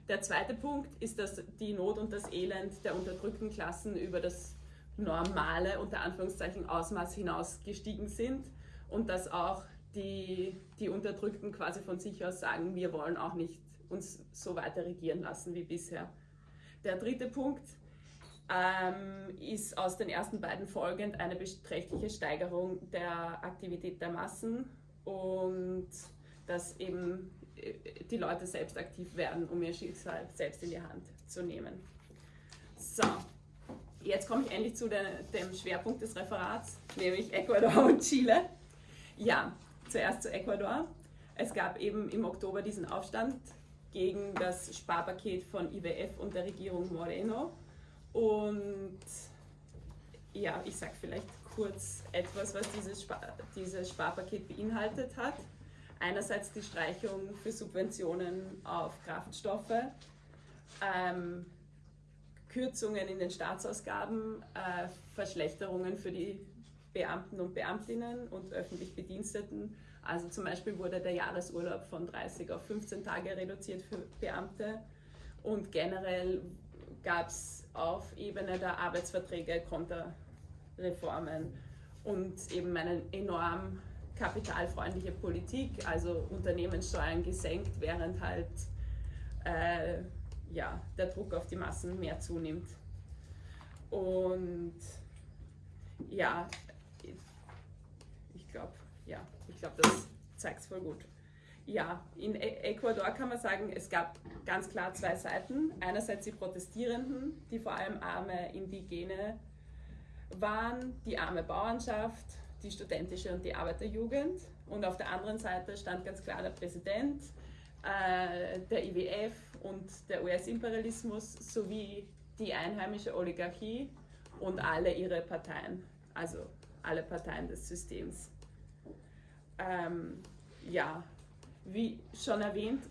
Der zweite Punkt ist, dass die Not und das Elend der unterdrückten Klassen über das normale, unter Anführungszeichen, Ausmaß hinaus gestiegen sind und dass auch die, die Unterdrückten quasi von sich aus sagen, wir wollen auch nicht uns so weiter regieren lassen wie bisher. Der dritte Punkt ähm, ist aus den ersten beiden folgend eine beträchtliche Steigerung der Aktivität der Massen und dass eben die Leute selbst aktiv werden, um ihr Schicksal selbst in die Hand zu nehmen. So, jetzt komme ich endlich zu der, dem Schwerpunkt des Referats, nämlich Ecuador und Chile. Ja, zuerst zu Ecuador. Es gab eben im Oktober diesen Aufstand gegen das Sparpaket von IWF und der Regierung Moreno. Und ja, ich sage vielleicht kurz etwas, was dieses, Spar dieses Sparpaket beinhaltet hat. Einerseits die Streichung für Subventionen auf Kraftstoffe, ähm, Kürzungen in den Staatsausgaben, äh, Verschlechterungen für die Beamten und Beamtinnen und öffentlich Bediensteten. Also zum Beispiel wurde der Jahresurlaub von 30 auf 15 Tage reduziert für Beamte und generell gab es auf Ebene der Arbeitsverträge Konterreformen und eben eine enorm kapitalfreundliche Politik, also Unternehmenssteuern gesenkt, während halt äh, ja, der Druck auf die Massen mehr zunimmt. Und ja, ich glaube, ja, ich glaube, das zeigt es voll gut. Ja, in e- Ecuador kann man sagen, es gab ganz klar zwei Seiten. Einerseits die Protestierenden, die vor allem arme Indigene waren, die arme Bauernschaft, die studentische und die Arbeiterjugend. Und auf der anderen Seite stand ganz klar der Präsident, äh, der IWF und der US-Imperialismus sowie die einheimische Oligarchie und alle ihre Parteien, also alle Parteien des Systems. Ähm, ja, wie schon erwähnt,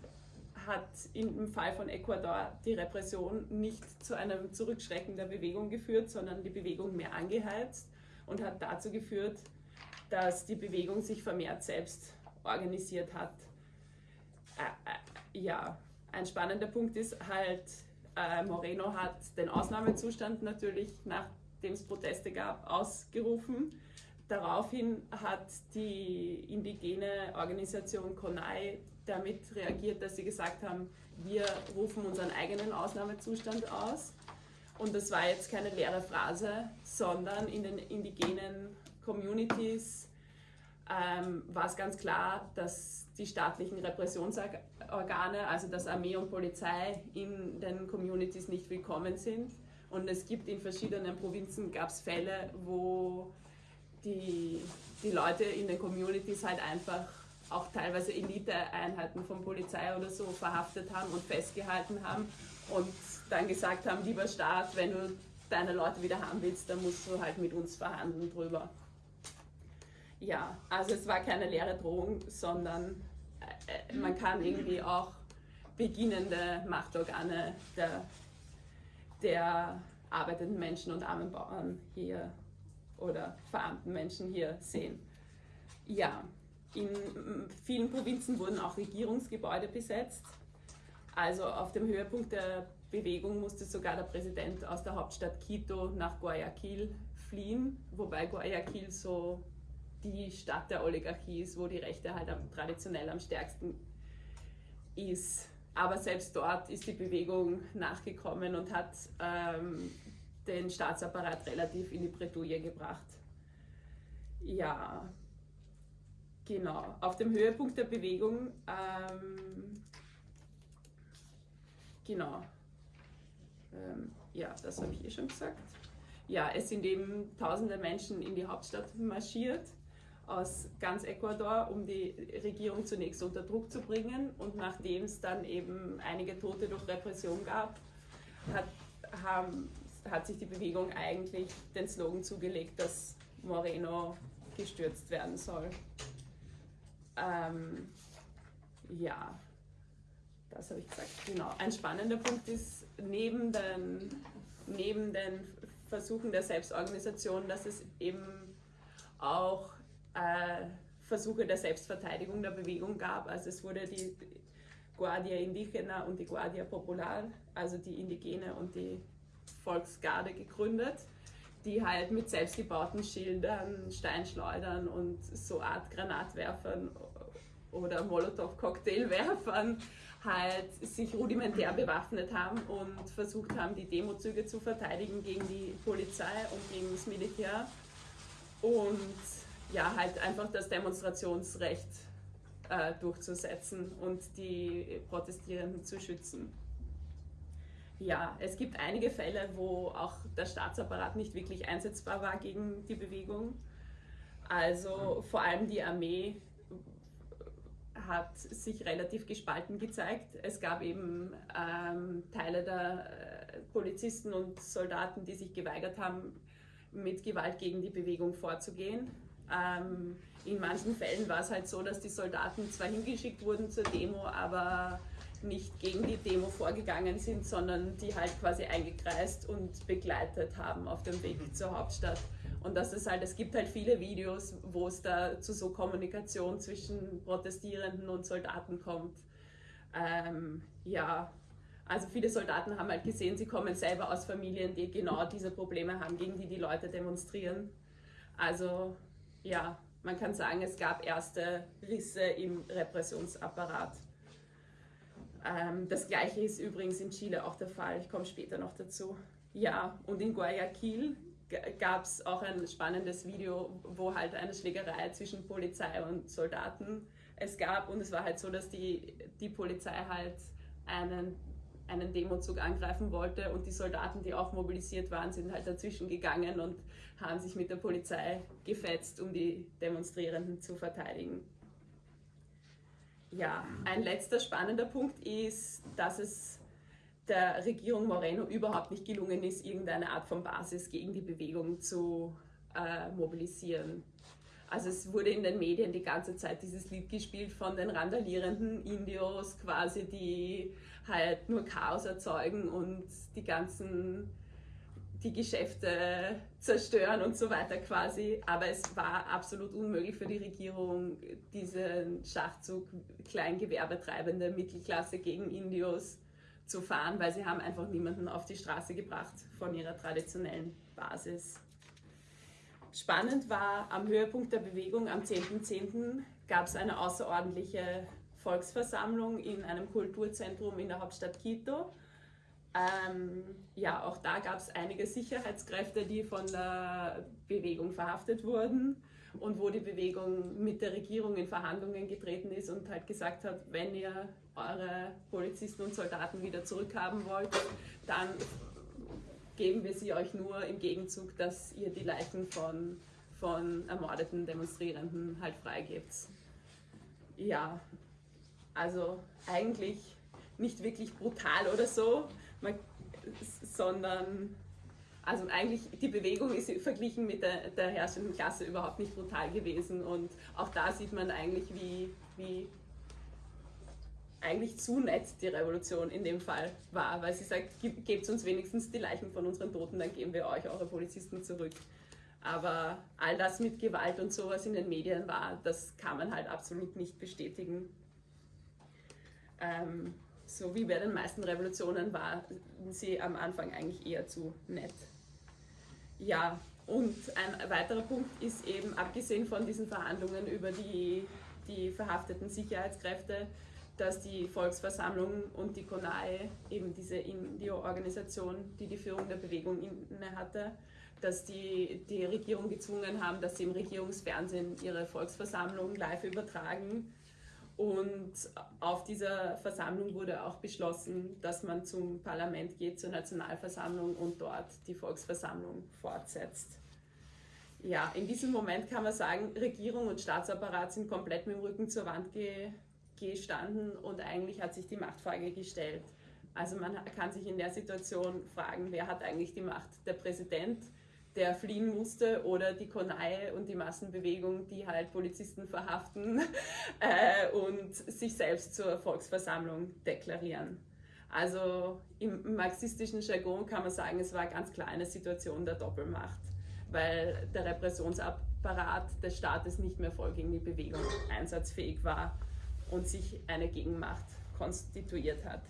hat im Fall von Ecuador die Repression nicht zu einem Zurückschrecken der Bewegung geführt, sondern die Bewegung mehr angeheizt und hat dazu geführt, dass die Bewegung sich vermehrt selbst organisiert hat. Äh, äh, ja, ein spannender Punkt ist halt, äh, Moreno hat den Ausnahmezustand natürlich, nachdem es Proteste gab, ausgerufen. Daraufhin hat die indigene Organisation CONAI damit reagiert, dass sie gesagt haben, wir rufen unseren eigenen Ausnahmezustand aus. Und das war jetzt keine leere Phrase, sondern in den indigenen Communities ähm, war es ganz klar, dass die staatlichen Repressionsorgane, also das Armee und Polizei, in den Communities nicht willkommen sind. Und es gibt in verschiedenen Provinzen gab es Fälle, wo die, die Leute in den Communities halt einfach auch teilweise Eliteeinheiten von Polizei oder so verhaftet haben und festgehalten haben und dann gesagt haben, lieber Staat, wenn du deine Leute wieder haben willst, dann musst du halt mit uns verhandeln drüber. Ja, also es war keine leere Drohung, sondern äh, man kann irgendwie auch beginnende Machtorgane der, der arbeitenden Menschen und armen Bauern hier oder verarmten Menschen hier sehen. Ja, in vielen Provinzen wurden auch Regierungsgebäude besetzt. Also auf dem Höhepunkt der Bewegung musste sogar der Präsident aus der Hauptstadt Quito nach Guayaquil fliehen, wobei Guayaquil so die Stadt der Oligarchie ist, wo die Rechte halt am, traditionell am stärksten ist. Aber selbst dort ist die Bewegung nachgekommen und hat ähm, den Staatsapparat relativ in die Bredouille gebracht. Ja, genau. Auf dem Höhepunkt der Bewegung, ähm, genau, ähm, ja, das habe ich eh schon gesagt. Ja, es sind eben tausende Menschen in die Hauptstadt marschiert aus ganz Ecuador, um die Regierung zunächst unter Druck zu bringen. Und nachdem es dann eben einige Tote durch Repression gab, hat, haben, hat sich die Bewegung eigentlich den Slogan zugelegt, dass Moreno gestürzt werden soll. Ähm, ja, das habe ich gesagt. Genau. Ein spannender Punkt ist, neben den, neben den Versuchen der Selbstorganisation, dass es eben auch äh, Versuche der Selbstverteidigung der Bewegung gab. Also es wurde die Guardia Indigena und die Guardia Popular, also die Indigene und die Volksgarde gegründet, die halt mit selbstgebauten Schildern, Steinschleudern und so Art Granatwerfern oder Molotow-Cocktailwerfern halt sich rudimentär bewaffnet haben und versucht haben, die Demozüge zu verteidigen gegen die Polizei und gegen das Militär. Und ja, halt einfach das Demonstrationsrecht äh, durchzusetzen und die Protestierenden zu schützen. Ja, es gibt einige Fälle, wo auch der Staatsapparat nicht wirklich einsetzbar war gegen die Bewegung. Also vor allem die Armee hat sich relativ gespalten gezeigt. Es gab eben ähm, Teile der äh, Polizisten und Soldaten, die sich geweigert haben, mit Gewalt gegen die Bewegung vorzugehen. Ähm, in manchen Fällen war es halt so, dass die Soldaten zwar hingeschickt wurden zur Demo, aber nicht gegen die Demo vorgegangen sind, sondern die halt quasi eingekreist und begleitet haben auf dem Weg mhm. zur Hauptstadt. Und das ist halt, es gibt halt viele Videos, wo es da zu so Kommunikation zwischen Protestierenden und Soldaten kommt. Ähm, ja, also viele Soldaten haben halt gesehen, sie kommen selber aus Familien, die genau diese Probleme haben, gegen die die Leute demonstrieren. Also ja, man kann sagen, es gab erste Risse im Repressionsapparat. Ähm, das gleiche ist übrigens in Chile auch der Fall. Ich komme später noch dazu. Ja, und in Guayaquil gab es auch ein spannendes Video, wo halt eine Schlägerei zwischen Polizei und Soldaten es gab. Und es war halt so, dass die, die Polizei halt einen, einen Demozug angreifen wollte und die Soldaten, die auch mobilisiert waren, sind halt dazwischen gegangen und haben sich mit der Polizei gefetzt, um die Demonstrierenden zu verteidigen. Ja, ein letzter spannender Punkt ist, dass es der Regierung Moreno überhaupt nicht gelungen ist, irgendeine Art von Basis gegen die Bewegung zu äh, mobilisieren. Also es wurde in den Medien die ganze Zeit dieses Lied gespielt von den randalierenden Indios, quasi, die halt nur Chaos erzeugen und die ganzen die Geschäfte zerstören und so weiter quasi. Aber es war absolut unmöglich für die Regierung, diesen Schachzug Kleingewerbetreibende Mittelklasse gegen Indios zu fahren, weil sie haben einfach niemanden auf die Straße gebracht von ihrer traditionellen Basis. Spannend war, am Höhepunkt der Bewegung am 10.10. .10. gab es eine außerordentliche Volksversammlung in einem Kulturzentrum in der Hauptstadt Quito ähm, ja, auch da gab es einige Sicherheitskräfte, die von der Bewegung verhaftet wurden und wo die Bewegung mit der Regierung in Verhandlungen getreten ist und halt gesagt hat, wenn ihr eure Polizisten und Soldaten wieder zurückhaben wollt, dann geben wir sie euch nur im Gegenzug, dass ihr die Leichen von, von ermordeten Demonstrierenden halt freigebt. Ja, also eigentlich nicht wirklich brutal oder so, man, sondern also eigentlich die Bewegung ist verglichen mit der, der, herrschenden Klasse überhaupt nicht brutal gewesen und auch da sieht man eigentlich, wie, wie eigentlich zu nett die Revolution in dem Fall war, weil sie sagt, gebt uns wenigstens die Leichen von unseren Toten, dann geben wir euch eure Polizisten zurück. Aber all das mit Gewalt und sowas in den Medien war, das kann man halt absolut nicht bestätigen. Ähm, so wie bei den meisten Revolutionen waren sie am Anfang eigentlich eher zu nett. Ja, und ein weiterer Punkt ist eben, abgesehen von diesen Verhandlungen über die, die verhafteten Sicherheitskräfte, dass die Volksversammlung und die CONAE, eben diese Indio-Organisation, die die Führung der Bewegung inne hatte, dass die die Regierung gezwungen haben, dass sie im Regierungsfernsehen ihre Volksversammlung live übertragen und auf dieser Versammlung wurde auch beschlossen, dass man zum Parlament geht, zur Nationalversammlung und dort die Volksversammlung fortsetzt. Ja, in diesem Moment kann man sagen, Regierung und Staatsapparat sind komplett mit dem Rücken zur Wand ge gestanden und eigentlich hat sich die Machtfrage gestellt. Also man kann sich in der Situation fragen, wer hat eigentlich die Macht? Der Präsident, der fliehen musste oder die Konaie und die Massenbewegung, die halt Polizisten verhaften *laughs* äh, und sich selbst zur Volksversammlung deklarieren. Also im marxistischen Jargon kann man sagen, es war ganz klar eine Situation der Doppelmacht, weil der Repressionsapparat des Staates nicht mehr voll gegen die Bewegung einsatzfähig war und sich eine Gegenmacht konstituiert hat.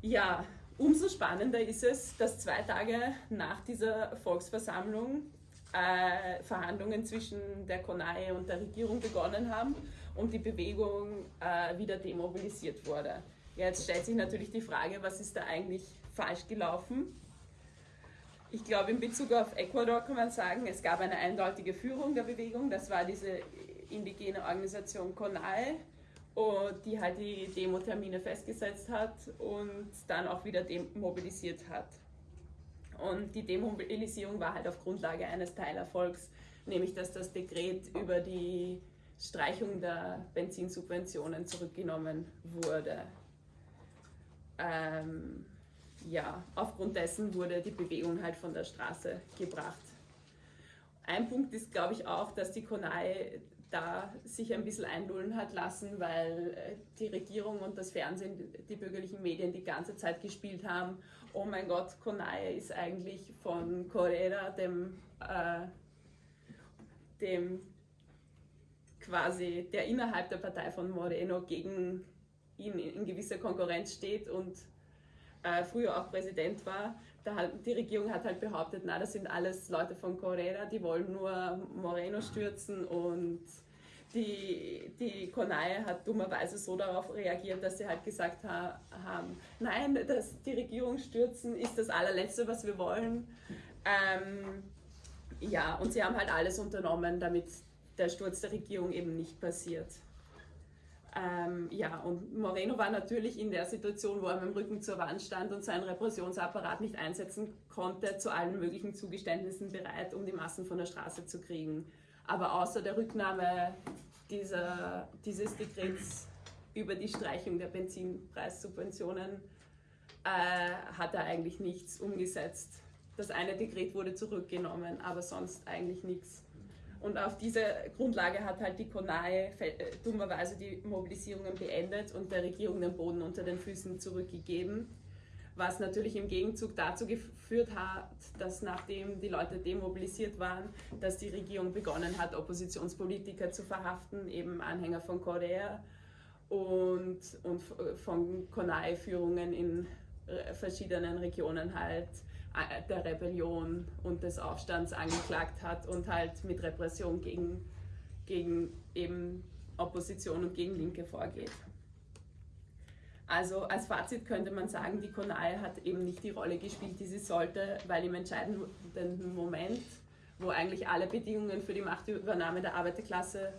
Ja, Umso spannender ist es, dass zwei Tage nach dieser Volksversammlung äh, Verhandlungen zwischen der CONAE und der Regierung begonnen haben und die Bewegung äh, wieder demobilisiert wurde. Jetzt stellt sich natürlich die Frage, was ist da eigentlich falsch gelaufen? Ich glaube, in Bezug auf Ecuador kann man sagen, es gab eine eindeutige Führung der Bewegung. Das war diese indigene Organisation CONAE, die halt die Demo-Termine festgesetzt hat und dann auch wieder demobilisiert hat. Und die Demobilisierung war halt auf Grundlage eines Teilerfolgs, nämlich dass das Dekret über die Streichung der Benzinsubventionen zurückgenommen wurde. Ähm, ja, aufgrund dessen wurde die Bewegung halt von der Straße gebracht. Ein Punkt ist, glaube ich, auch, dass die Konai da sich ein bisschen einlullen hat lassen, weil äh, die Regierung und das Fernsehen, die bürgerlichen Medien die ganze Zeit gespielt haben, oh mein Gott, Konai ist eigentlich von Correa, dem, äh, dem quasi, der innerhalb der Partei von Moreno gegen ihn in gewisser Konkurrenz steht und äh, früher auch Präsident war, hat, die Regierung hat halt behauptet, na, das sind alles Leute von Correa, die wollen nur Moreno stürzen und die, die Konai hat dummerweise so darauf reagiert, dass sie halt gesagt ha, haben, nein, das, die Regierung stürzen ist das allerletzte, was wir wollen. Ähm, ja, und sie haben halt alles unternommen, damit der Sturz der Regierung eben nicht passiert. Ähm, ja, und Moreno war natürlich in der Situation, wo er mit dem Rücken zur Wand stand und seinen Repressionsapparat nicht einsetzen konnte, zu allen möglichen Zugeständnissen bereit, um die Massen von der Straße zu kriegen. Aber außer der Rücknahme dieser, dieses Dekrets über die Streichung der Benzinpreissubventionen äh, hat er eigentlich nichts umgesetzt. Das eine Dekret wurde zurückgenommen, aber sonst eigentlich nichts. Und auf dieser Grundlage hat halt die CONAE äh, dummerweise die Mobilisierungen beendet und der Regierung den Boden unter den Füßen zurückgegeben. Was natürlich im Gegenzug dazu geführt hat, dass nachdem die Leute demobilisiert waren, dass die Regierung begonnen hat, Oppositionspolitiker zu verhaften, eben Anhänger von Korea und, und von CONAE-Führungen in äh, verschiedenen Regionen halt äh, der Rebellion und des Aufstands angeklagt hat und halt mit Repression gegen, gegen eben Opposition und gegen Linke vorgeht. Also als Fazit könnte man sagen, die CONAI hat eben nicht die Rolle gespielt, die sie sollte, weil im entscheidenden Moment, wo eigentlich alle Bedingungen für die Machtübernahme der Arbeiterklasse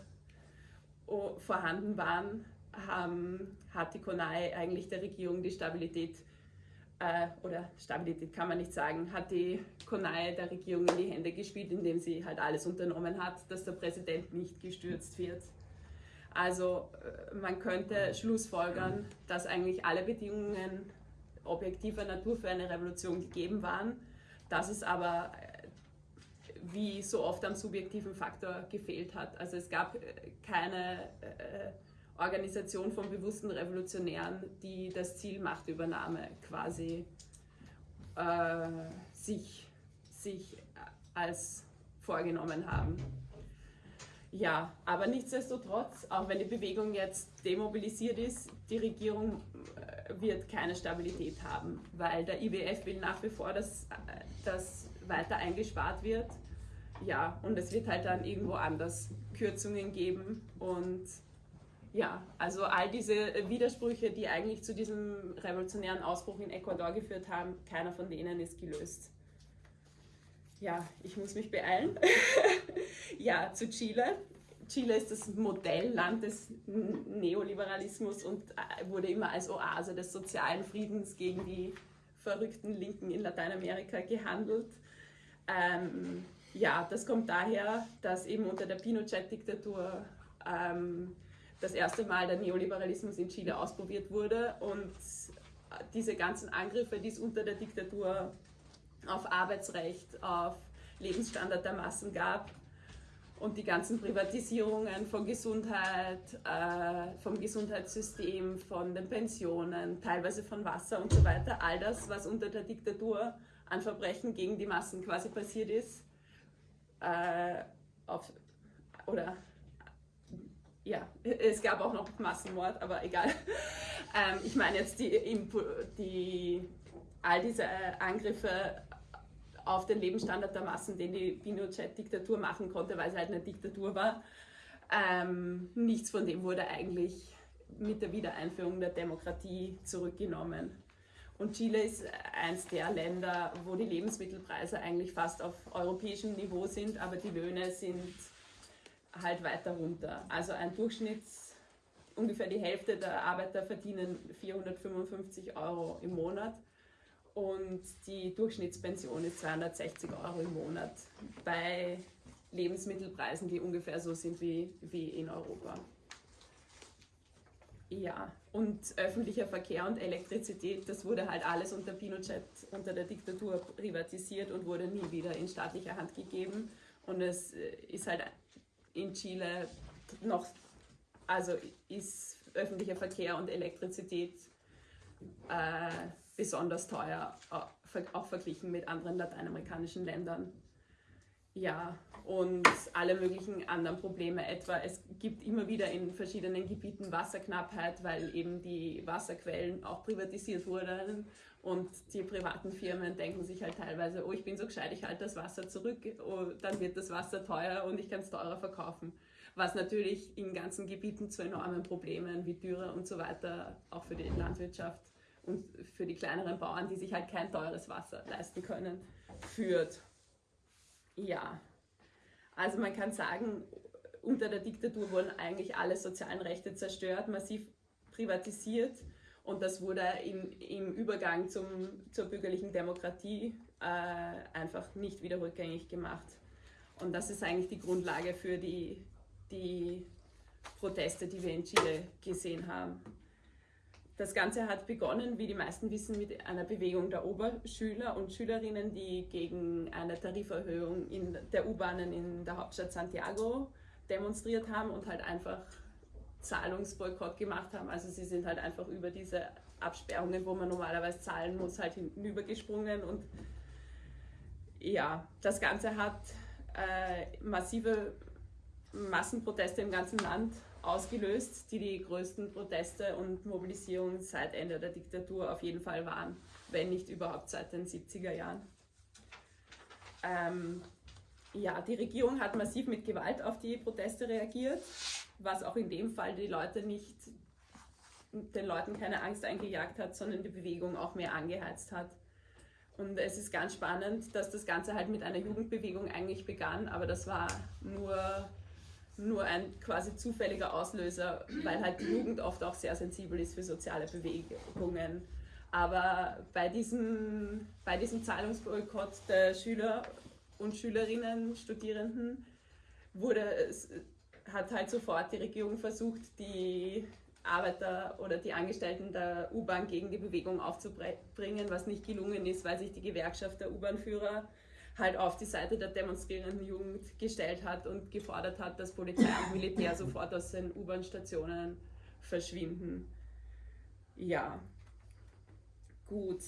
oh, vorhanden waren, haben, hat die CONAI eigentlich der Regierung die Stabilität äh, oder Stabilität kann man nicht sagen, hat die Konai der Regierung in die Hände gespielt, indem sie halt alles unternommen hat, dass der Präsident nicht gestürzt wird. Also äh, man könnte schlussfolgern, dass eigentlich alle Bedingungen objektiver Natur für eine Revolution gegeben waren, dass es aber äh, wie so oft am subjektiven Faktor gefehlt hat. Also es gab keine äh, Organisation von bewussten Revolutionären, die das Ziel Machtübernahme quasi äh, sich, sich als vorgenommen haben. Ja, aber nichtsdestotrotz, auch wenn die Bewegung jetzt demobilisiert ist, die Regierung äh, wird keine Stabilität haben, weil der IWF will nach wie vor, dass das weiter eingespart wird. Ja, und es wird halt dann irgendwo anders Kürzungen geben und ja, also all diese Widersprüche, die eigentlich zu diesem revolutionären Ausbruch in Ecuador geführt haben, keiner von denen ist gelöst. Ja, ich muss mich beeilen. *laughs* ja, zu Chile. Chile ist das Modellland des Neoliberalismus und äh, wurde immer als Oase des sozialen Friedens gegen die verrückten Linken in Lateinamerika gehandelt. Ähm, ja, das kommt daher, dass eben unter der Pinochet-Diktatur ähm, das erste Mal der Neoliberalismus in Chile ausprobiert wurde und diese ganzen Angriffe, die es unter der Diktatur auf Arbeitsrecht, auf Lebensstandard der Massen gab und die ganzen Privatisierungen von Gesundheit, äh, vom Gesundheitssystem, von den Pensionen, teilweise von Wasser und so weiter, all das, was unter der Diktatur an Verbrechen gegen die Massen quasi passiert ist, äh, auf, oder ja, es gab auch noch Massenmord, aber egal. *laughs* Ähm, ich meine jetzt die, die, all diese Angriffe auf den Lebensstandard der Massen, den die Pinochet-Diktatur machen konnte, weil es halt eine Diktatur war. Ähm, nichts von dem wurde eigentlich mit der Wiedereinführung der Demokratie zurückgenommen. Und Chile ist eines der Länder, wo die Lebensmittelpreise eigentlich fast auf europäischem Niveau sind, aber die Löhne sind halt weiter runter. Also ein Durchschnitts, ungefähr die Hälfte der Arbeiter verdienen 455 Euro im Monat und die Durchschnittspension ist 260 Euro im Monat. Bei Lebensmittelpreisen, die ungefähr so sind wie, wie in Europa. Ja, und öffentlicher Verkehr und Elektrizität, das wurde halt alles unter Pinochet, unter der Diktatur privatisiert und wurde nie wieder in staatlicher Hand gegeben. Und es äh, ist halt in Chile noch, also ist öffentlicher Verkehr und Elektrizität äh, besonders teuer, auch verglichen mit anderen lateinamerikanischen Ländern. Ja, und alle möglichen anderen Probleme. Etwa, es gibt immer wieder in verschiedenen Gebieten Wasserknappheit, weil eben die Wasserquellen auch privatisiert wurden und die privaten Firmen denken sich halt teilweise, oh, ich bin so gescheit, ich halte das Wasser zurück, oh, dann wird das Wasser teuer und ich kann es teurer verkaufen. Was natürlich in ganzen Gebieten zu enormen Problemen wie Dürre und so weiter, auch für die Landwirtschaft und für die kleineren Bauern, die sich halt kein teures Wasser leisten können, führt. Ja, also man kann sagen, unter der Diktatur wurden eigentlich alle sozialen Rechte zerstört, massiv privatisiert und das wurde im, im Übergang zum, zur bürgerlichen Demokratie äh, einfach nicht wieder rückgängig gemacht. Und das ist eigentlich die Grundlage für die, die Proteste, die wir in Chile gesehen haben. Das Ganze hat begonnen, wie die meisten wissen, mit einer Bewegung der Oberschüler und Schülerinnen, die gegen eine Tariferhöhung in der U-Bahnen in der Hauptstadt Santiago demonstriert haben und halt einfach Zahlungsboykott gemacht haben. Also sie sind halt einfach über diese Absperrungen, wo man normalerweise zahlen muss, halt hinübergesprungen und ja, das Ganze hat äh, massive Massenproteste im ganzen Land ausgelöst, die die größten Proteste und Mobilisierungen seit Ende der Diktatur auf jeden Fall waren, wenn nicht überhaupt seit den 70er Jahren. Ähm, ja, die Regierung hat massiv mit Gewalt auf die Proteste reagiert, was auch in dem Fall die Leute nicht, den Leuten keine Angst eingejagt hat, sondern die Bewegung auch mehr angeheizt hat. Und es ist ganz spannend, dass das Ganze halt mit einer Jugendbewegung eigentlich begann, aber das war nur nur ein quasi zufälliger Auslöser, weil halt die Jugend oft auch sehr sensibel ist für soziale Bewegungen. Aber bei diesem, bei diesem Zahlungsboykott der Schüler und Schülerinnen, Studierenden, wurde hat halt sofort die Regierung versucht, die Arbeiter oder die Angestellten der U-Bahn gegen die Bewegung aufzubringen, was nicht gelungen ist, weil sich die Gewerkschaft der U-Bahn-Führer halt auf die Seite der demonstrierenden Jugend gestellt hat und gefordert hat, dass Polizei und Militär *coughs* sofort aus den U-Bahn-Stationen verschwinden. Ja, gut.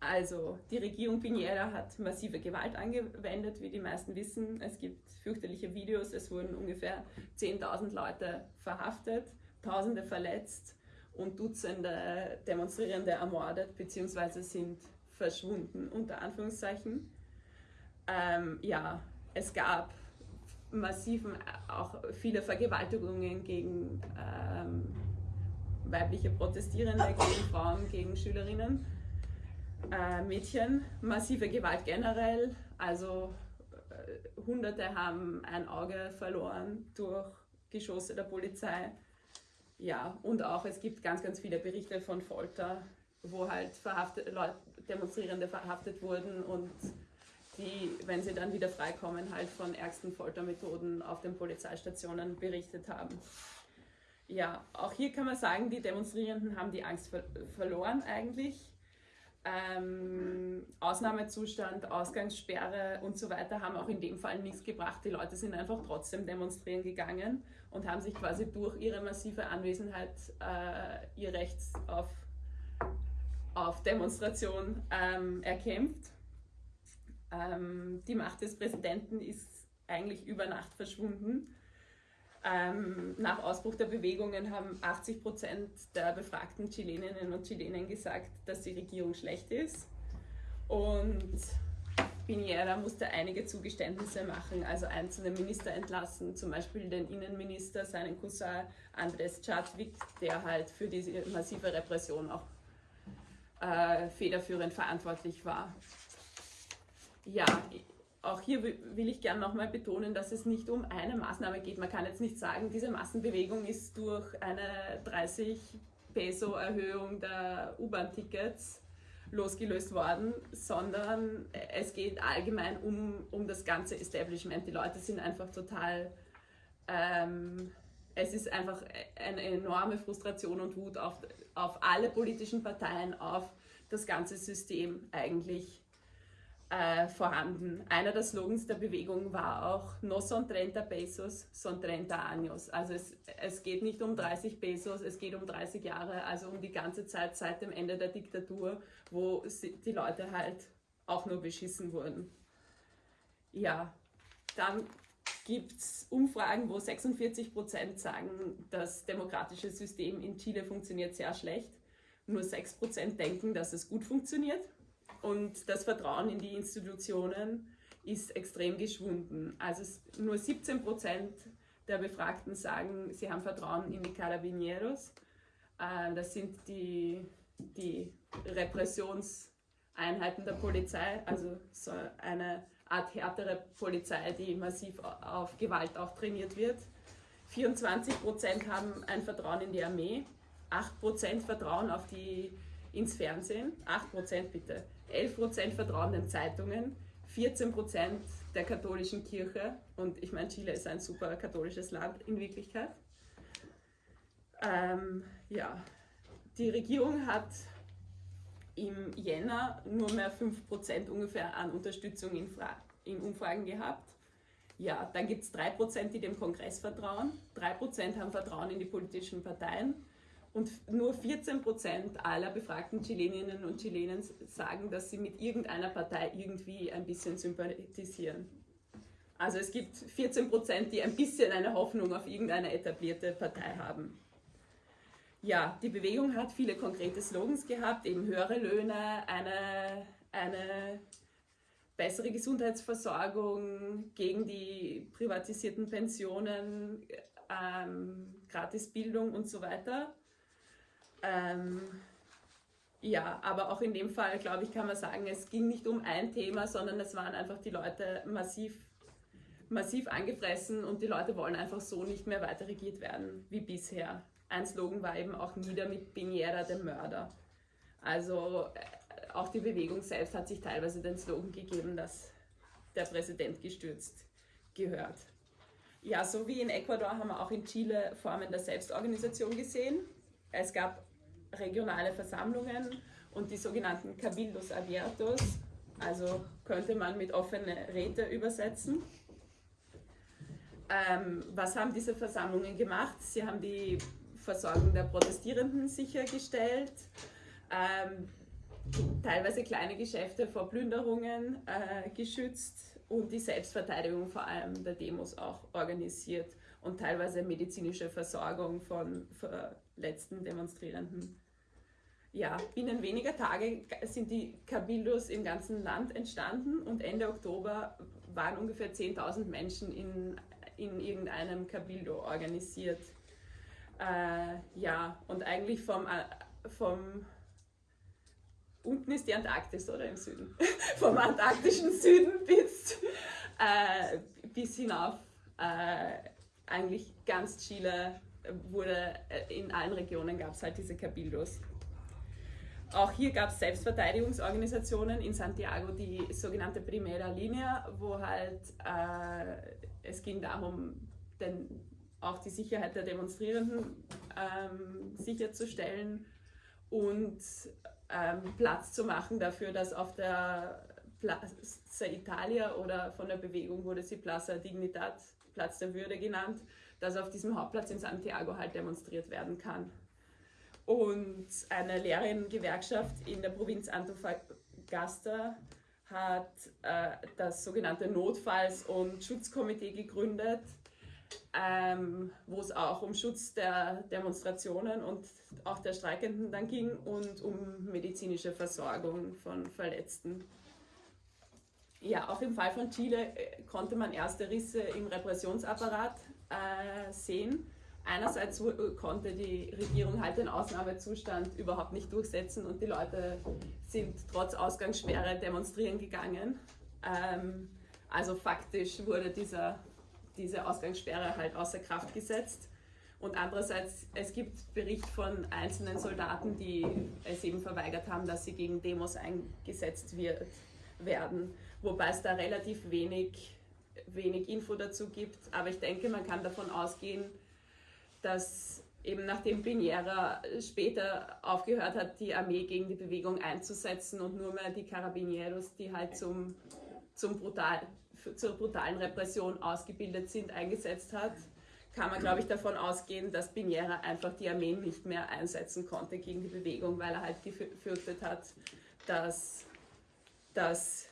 Also, die Regierung Piñera hat massive Gewalt angewendet, wie die meisten wissen. Es gibt fürchterliche Videos, es wurden ungefähr 10.000 Leute verhaftet, Tausende verletzt und Dutzende Demonstrierende ermordet bzw. sind verschwunden, unter Anführungszeichen. Ähm, ja, es gab massiven, auch viele Vergewaltigungen gegen ähm, weibliche Protestierende, gegen Frauen, gegen Schülerinnen, äh, Mädchen, massive Gewalt generell, also äh, Hunderte haben ein Auge verloren durch Geschosse der Polizei. Ja, und auch es gibt ganz, ganz viele Berichte von Folter, wo halt verhaftet, Leute, Demonstrierende verhaftet wurden und die, wenn sie dann wieder freikommen, halt von ärgsten Foltermethoden auf den Polizeistationen berichtet haben. Ja, auch hier kann man sagen, die Demonstrierenden haben die Angst ver verloren eigentlich. Ähm, Ausnahmezustand, Ausgangssperre und so weiter haben auch in dem Fall nichts gebracht. Die Leute sind einfach trotzdem demonstrieren gegangen und haben sich quasi durch ihre massive Anwesenheit äh, ihr Recht auf, auf Demonstration ähm, erkämpft. Ähm, die Macht des Präsidenten ist eigentlich über Nacht verschwunden. Ähm, nach Ausbruch der Bewegungen haben 80 Prozent der befragten Chileninnen und Chilenen gesagt, dass die Regierung schlecht ist. Und Piñera musste einige Zugeständnisse machen, also einzelne Minister entlassen, zum Beispiel den Innenminister, seinen Cousin Andres Chadwick, der halt für diese massive Repression auch äh, federführend verantwortlich war. Ja, auch hier will ich gerne nochmal betonen, dass es nicht um eine Maßnahme geht. Man kann jetzt nicht sagen, diese Massenbewegung ist durch eine 30 Peso Erhöhung der U-Bahn-Tickets losgelöst worden, sondern es geht allgemein um, um das ganze Establishment. Die Leute sind einfach total, ähm, es ist einfach eine enorme Frustration und Wut auf, auf alle politischen Parteien, auf das ganze System eigentlich äh, vorhanden. Einer der Slogans der Bewegung war auch No son 30 pesos, son 30 años. Also es, es geht nicht um 30 Pesos, es geht um 30 Jahre, also um die ganze Zeit seit dem Ende der Diktatur, wo die Leute halt auch nur beschissen wurden. Ja, dann gibt es Umfragen, wo 46 Prozent sagen, das demokratische System in Chile funktioniert sehr schlecht. Nur 6 Prozent denken, dass es gut funktioniert. Und das Vertrauen in die Institutionen ist extrem geschwunden. Also nur 17 Prozent der Befragten sagen, sie haben Vertrauen in die Carabineros. Äh, das sind die, die Repressionseinheiten der Polizei, also so eine Art härtere Polizei, die massiv auf Gewalt auch trainiert wird. 24 Prozent haben ein Vertrauen in die Armee, 8 Prozent Vertrauen auf die, ins Fernsehen, 8 Prozent bitte, 11% vertrauen den Zeitungen, 14% der katholischen Kirche. Und ich meine, Chile ist ein super katholisches Land in Wirklichkeit. Ähm, ja, die Regierung hat im Jänner nur mehr 5% ungefähr an Unterstützung in, Fra in Umfragen gehabt. Ja, dann gibt es 3%, die dem Kongress vertrauen, 3% haben Vertrauen in die politischen Parteien und nur 14 Prozent aller befragten Chileninnen und Chilenen sagen, dass sie mit irgendeiner Partei irgendwie ein bisschen sympathisieren. Also es gibt 14 Prozent, die ein bisschen eine Hoffnung auf irgendeine etablierte Partei haben. Ja, die Bewegung hat viele konkrete Slogans gehabt, eben höhere Löhne, eine, eine bessere Gesundheitsversorgung, gegen die privatisierten Pensionen, ähm, Gratisbildung und so weiter. Ähm, ja, aber auch in dem Fall, glaube ich, kann man sagen, es ging nicht um ein Thema, sondern es waren einfach die Leute massiv, massiv angefressen und die Leute wollen einfach so nicht mehr weiter regiert werden wie bisher. Ein Slogan war eben auch nieder mit Piñera, dem Mörder. Also äh, auch die Bewegung selbst hat sich teilweise den Slogan gegeben, dass der Präsident gestürzt gehört. Ja, so wie in Ecuador haben wir auch in Chile Formen der Selbstorganisation gesehen. Es gab regionale Versammlungen und die sogenannten Cabildos Abiertos, also könnte man mit offene Räte übersetzen. Ähm, was haben diese Versammlungen gemacht? Sie haben die Versorgung der Protestierenden sichergestellt, ähm, teilweise kleine Geschäfte vor Plünderungen äh, geschützt und die Selbstverteidigung vor allem der Demos auch organisiert und teilweise medizinische Versorgung von verletzten Demonstrierenden ja, binnen weniger Tage sind die Cabildos im ganzen Land entstanden und Ende Oktober waren ungefähr 10.000 Menschen in, in irgendeinem Cabildo organisiert. Äh, ja, und eigentlich vom, äh, vom unten ist die Antarktis oder im Süden, *laughs* vom antarktischen Süden bis, äh, bis hinauf. Äh, eigentlich ganz Chile wurde, äh, in allen Regionen gab es halt diese Cabildos. Auch hier gab es Selbstverteidigungsorganisationen in Santiago, die sogenannte Primera Linea, wo halt äh, es ging darum, den, auch die Sicherheit der Demonstrierenden ähm, sicherzustellen und ähm, Platz zu machen dafür, dass auf der Plaza Italia oder von der Bewegung wurde sie Plaza Dignidad, Platz der Würde genannt, dass auf diesem Hauptplatz in Santiago halt demonstriert werden kann. Und eine Lehrerinnengewerkschaft in der Provinz Antofagasta hat äh, das sogenannte Notfalls- und Schutzkomitee gegründet, ähm, wo es auch um Schutz der Demonstrationen und auch der Streikenden dann ging und um medizinische Versorgung von Verletzten. Ja, auch im Fall von Chile äh, konnte man erste Risse im Repressionsapparat äh, sehen. Einerseits konnte die Regierung halt den Ausnahmezustand überhaupt nicht durchsetzen und die Leute sind trotz Ausgangssperre demonstrieren gegangen. Ähm, also faktisch wurde dieser, diese Ausgangssperre halt außer Kraft gesetzt. Und andererseits, es gibt Bericht von einzelnen Soldaten, die es eben verweigert haben, dass sie gegen Demos eingesetzt wird, werden. Wobei es da relativ wenig, wenig Info dazu gibt. Aber ich denke, man kann davon ausgehen, dass eben nachdem Piñera später aufgehört hat, die Armee gegen die Bewegung einzusetzen und nur mehr die Carabineros, die halt zum, zum brutal, zur brutalen Repression ausgebildet sind, eingesetzt hat, kann man, glaube ich, davon ausgehen, dass Piñera einfach die Armee nicht mehr einsetzen konnte gegen die Bewegung, weil er halt gefürchtet hat, dass, dass,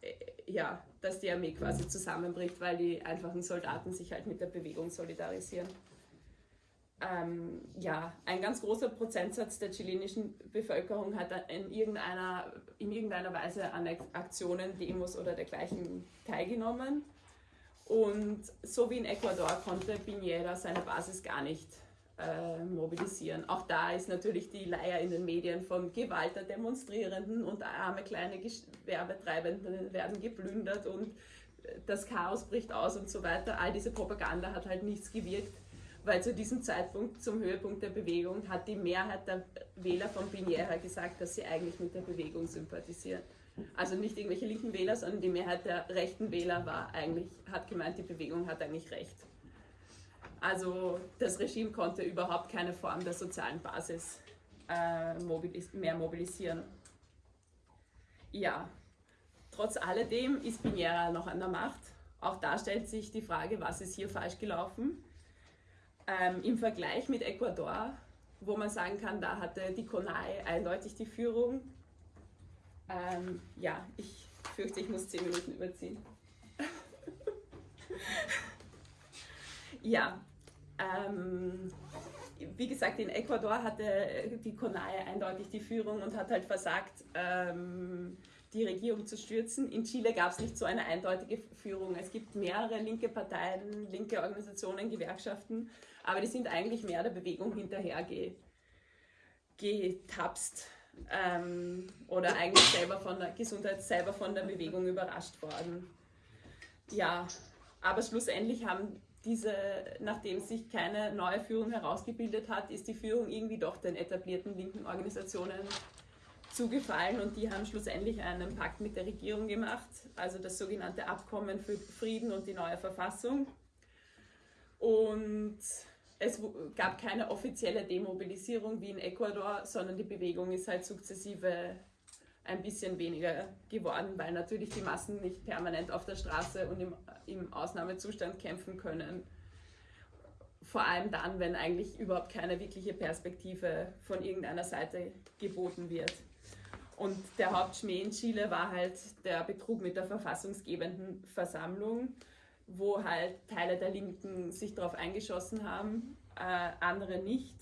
äh, ja, dass die Armee quasi zusammenbricht, weil die einfachen Soldaten sich halt mit der Bewegung solidarisieren. Ähm, ja, ein ganz großer Prozentsatz der chilenischen Bevölkerung hat in irgendeiner, in irgendeiner Weise an Aktionen, Demos oder dergleichen teilgenommen. Und so wie in Ecuador konnte Piñera seine Basis gar nicht äh, mobilisieren. Auch da ist natürlich die Leier in den Medien von Gewalt der Demonstrierenden und arme kleine Gewerbetreibenden werden geplündert und das Chaos bricht aus und so weiter. All diese Propaganda hat halt nichts gewirkt, weil zu diesem Zeitpunkt, zum Höhepunkt der Bewegung, hat die Mehrheit der Wähler von Piñera gesagt, dass sie eigentlich mit der Bewegung sympathisieren. Also nicht irgendwelche linken Wähler, sondern die Mehrheit der rechten Wähler war eigentlich, hat gemeint, die Bewegung hat eigentlich recht. Also das Regime konnte überhaupt keine Form der sozialen Basis äh, mobilis mehr mobilisieren. Ja, trotz alledem ist Piñera noch an der Macht. Auch da stellt sich die Frage, was ist hier falsch gelaufen. Ähm, Im Vergleich mit Ecuador, wo man sagen kann, da hatte die CONAI eindeutig die Führung, ähm, ja, ich fürchte, ich muss zehn Minuten überziehen. *laughs* ja, ähm, wie gesagt, in Ecuador hatte die CONAIE eindeutig die Führung und hat halt versagt, ähm, die Regierung zu stürzen. In Chile gab es nicht so eine eindeutige Führung. Es gibt mehrere linke Parteien, linke Organisationen, Gewerkschaften, aber die sind eigentlich mehr der Bewegung hinterher getapst ähm, oder eigentlich selber von der Gesundheit, selber von der Bewegung überrascht worden. Ja, aber schlussendlich haben diese, nachdem sich keine neue Führung herausgebildet hat, ist die Führung irgendwie doch den etablierten linken Organisationen zugefallen und die haben schlussendlich einen Pakt mit der Regierung gemacht, also das sogenannte Abkommen für Frieden und die neue Verfassung. Und es gab keine offizielle Demobilisierung wie in Ecuador, sondern die Bewegung ist halt sukzessive ein bisschen weniger geworden, weil natürlich die Massen nicht permanent auf der Straße und im, im Ausnahmezustand kämpfen können. Vor allem dann, wenn eigentlich überhaupt keine wirkliche Perspektive von irgendeiner Seite geboten wird. Und der Hauptschmäh in Chile war halt der Betrug mit der verfassungsgebenden Versammlung wo halt Teile der Linken sich darauf eingeschossen haben, äh, andere nicht.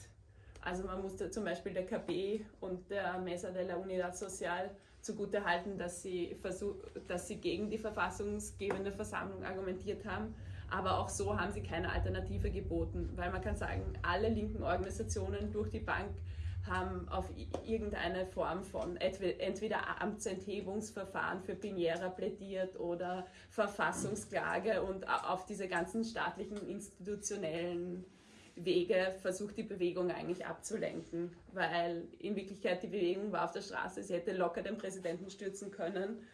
Also man musste zum Beispiel der KB und der Mesa de la Unidad Social zugute halten, dass sie, versuch, dass sie gegen die verfassungsgebende Versammlung argumentiert haben. Aber auch so haben sie keine Alternative geboten, weil man kann sagen, alle linken Organisationen durch die Bank haben auf irgendeine Form von entweder Amtsenthebungsverfahren für Piñera plädiert oder Verfassungsklage und auf diese ganzen staatlichen institutionellen Wege versucht die Bewegung eigentlich abzulenken, weil in Wirklichkeit die Bewegung war auf der Straße, sie hätte locker den Präsidenten stürzen können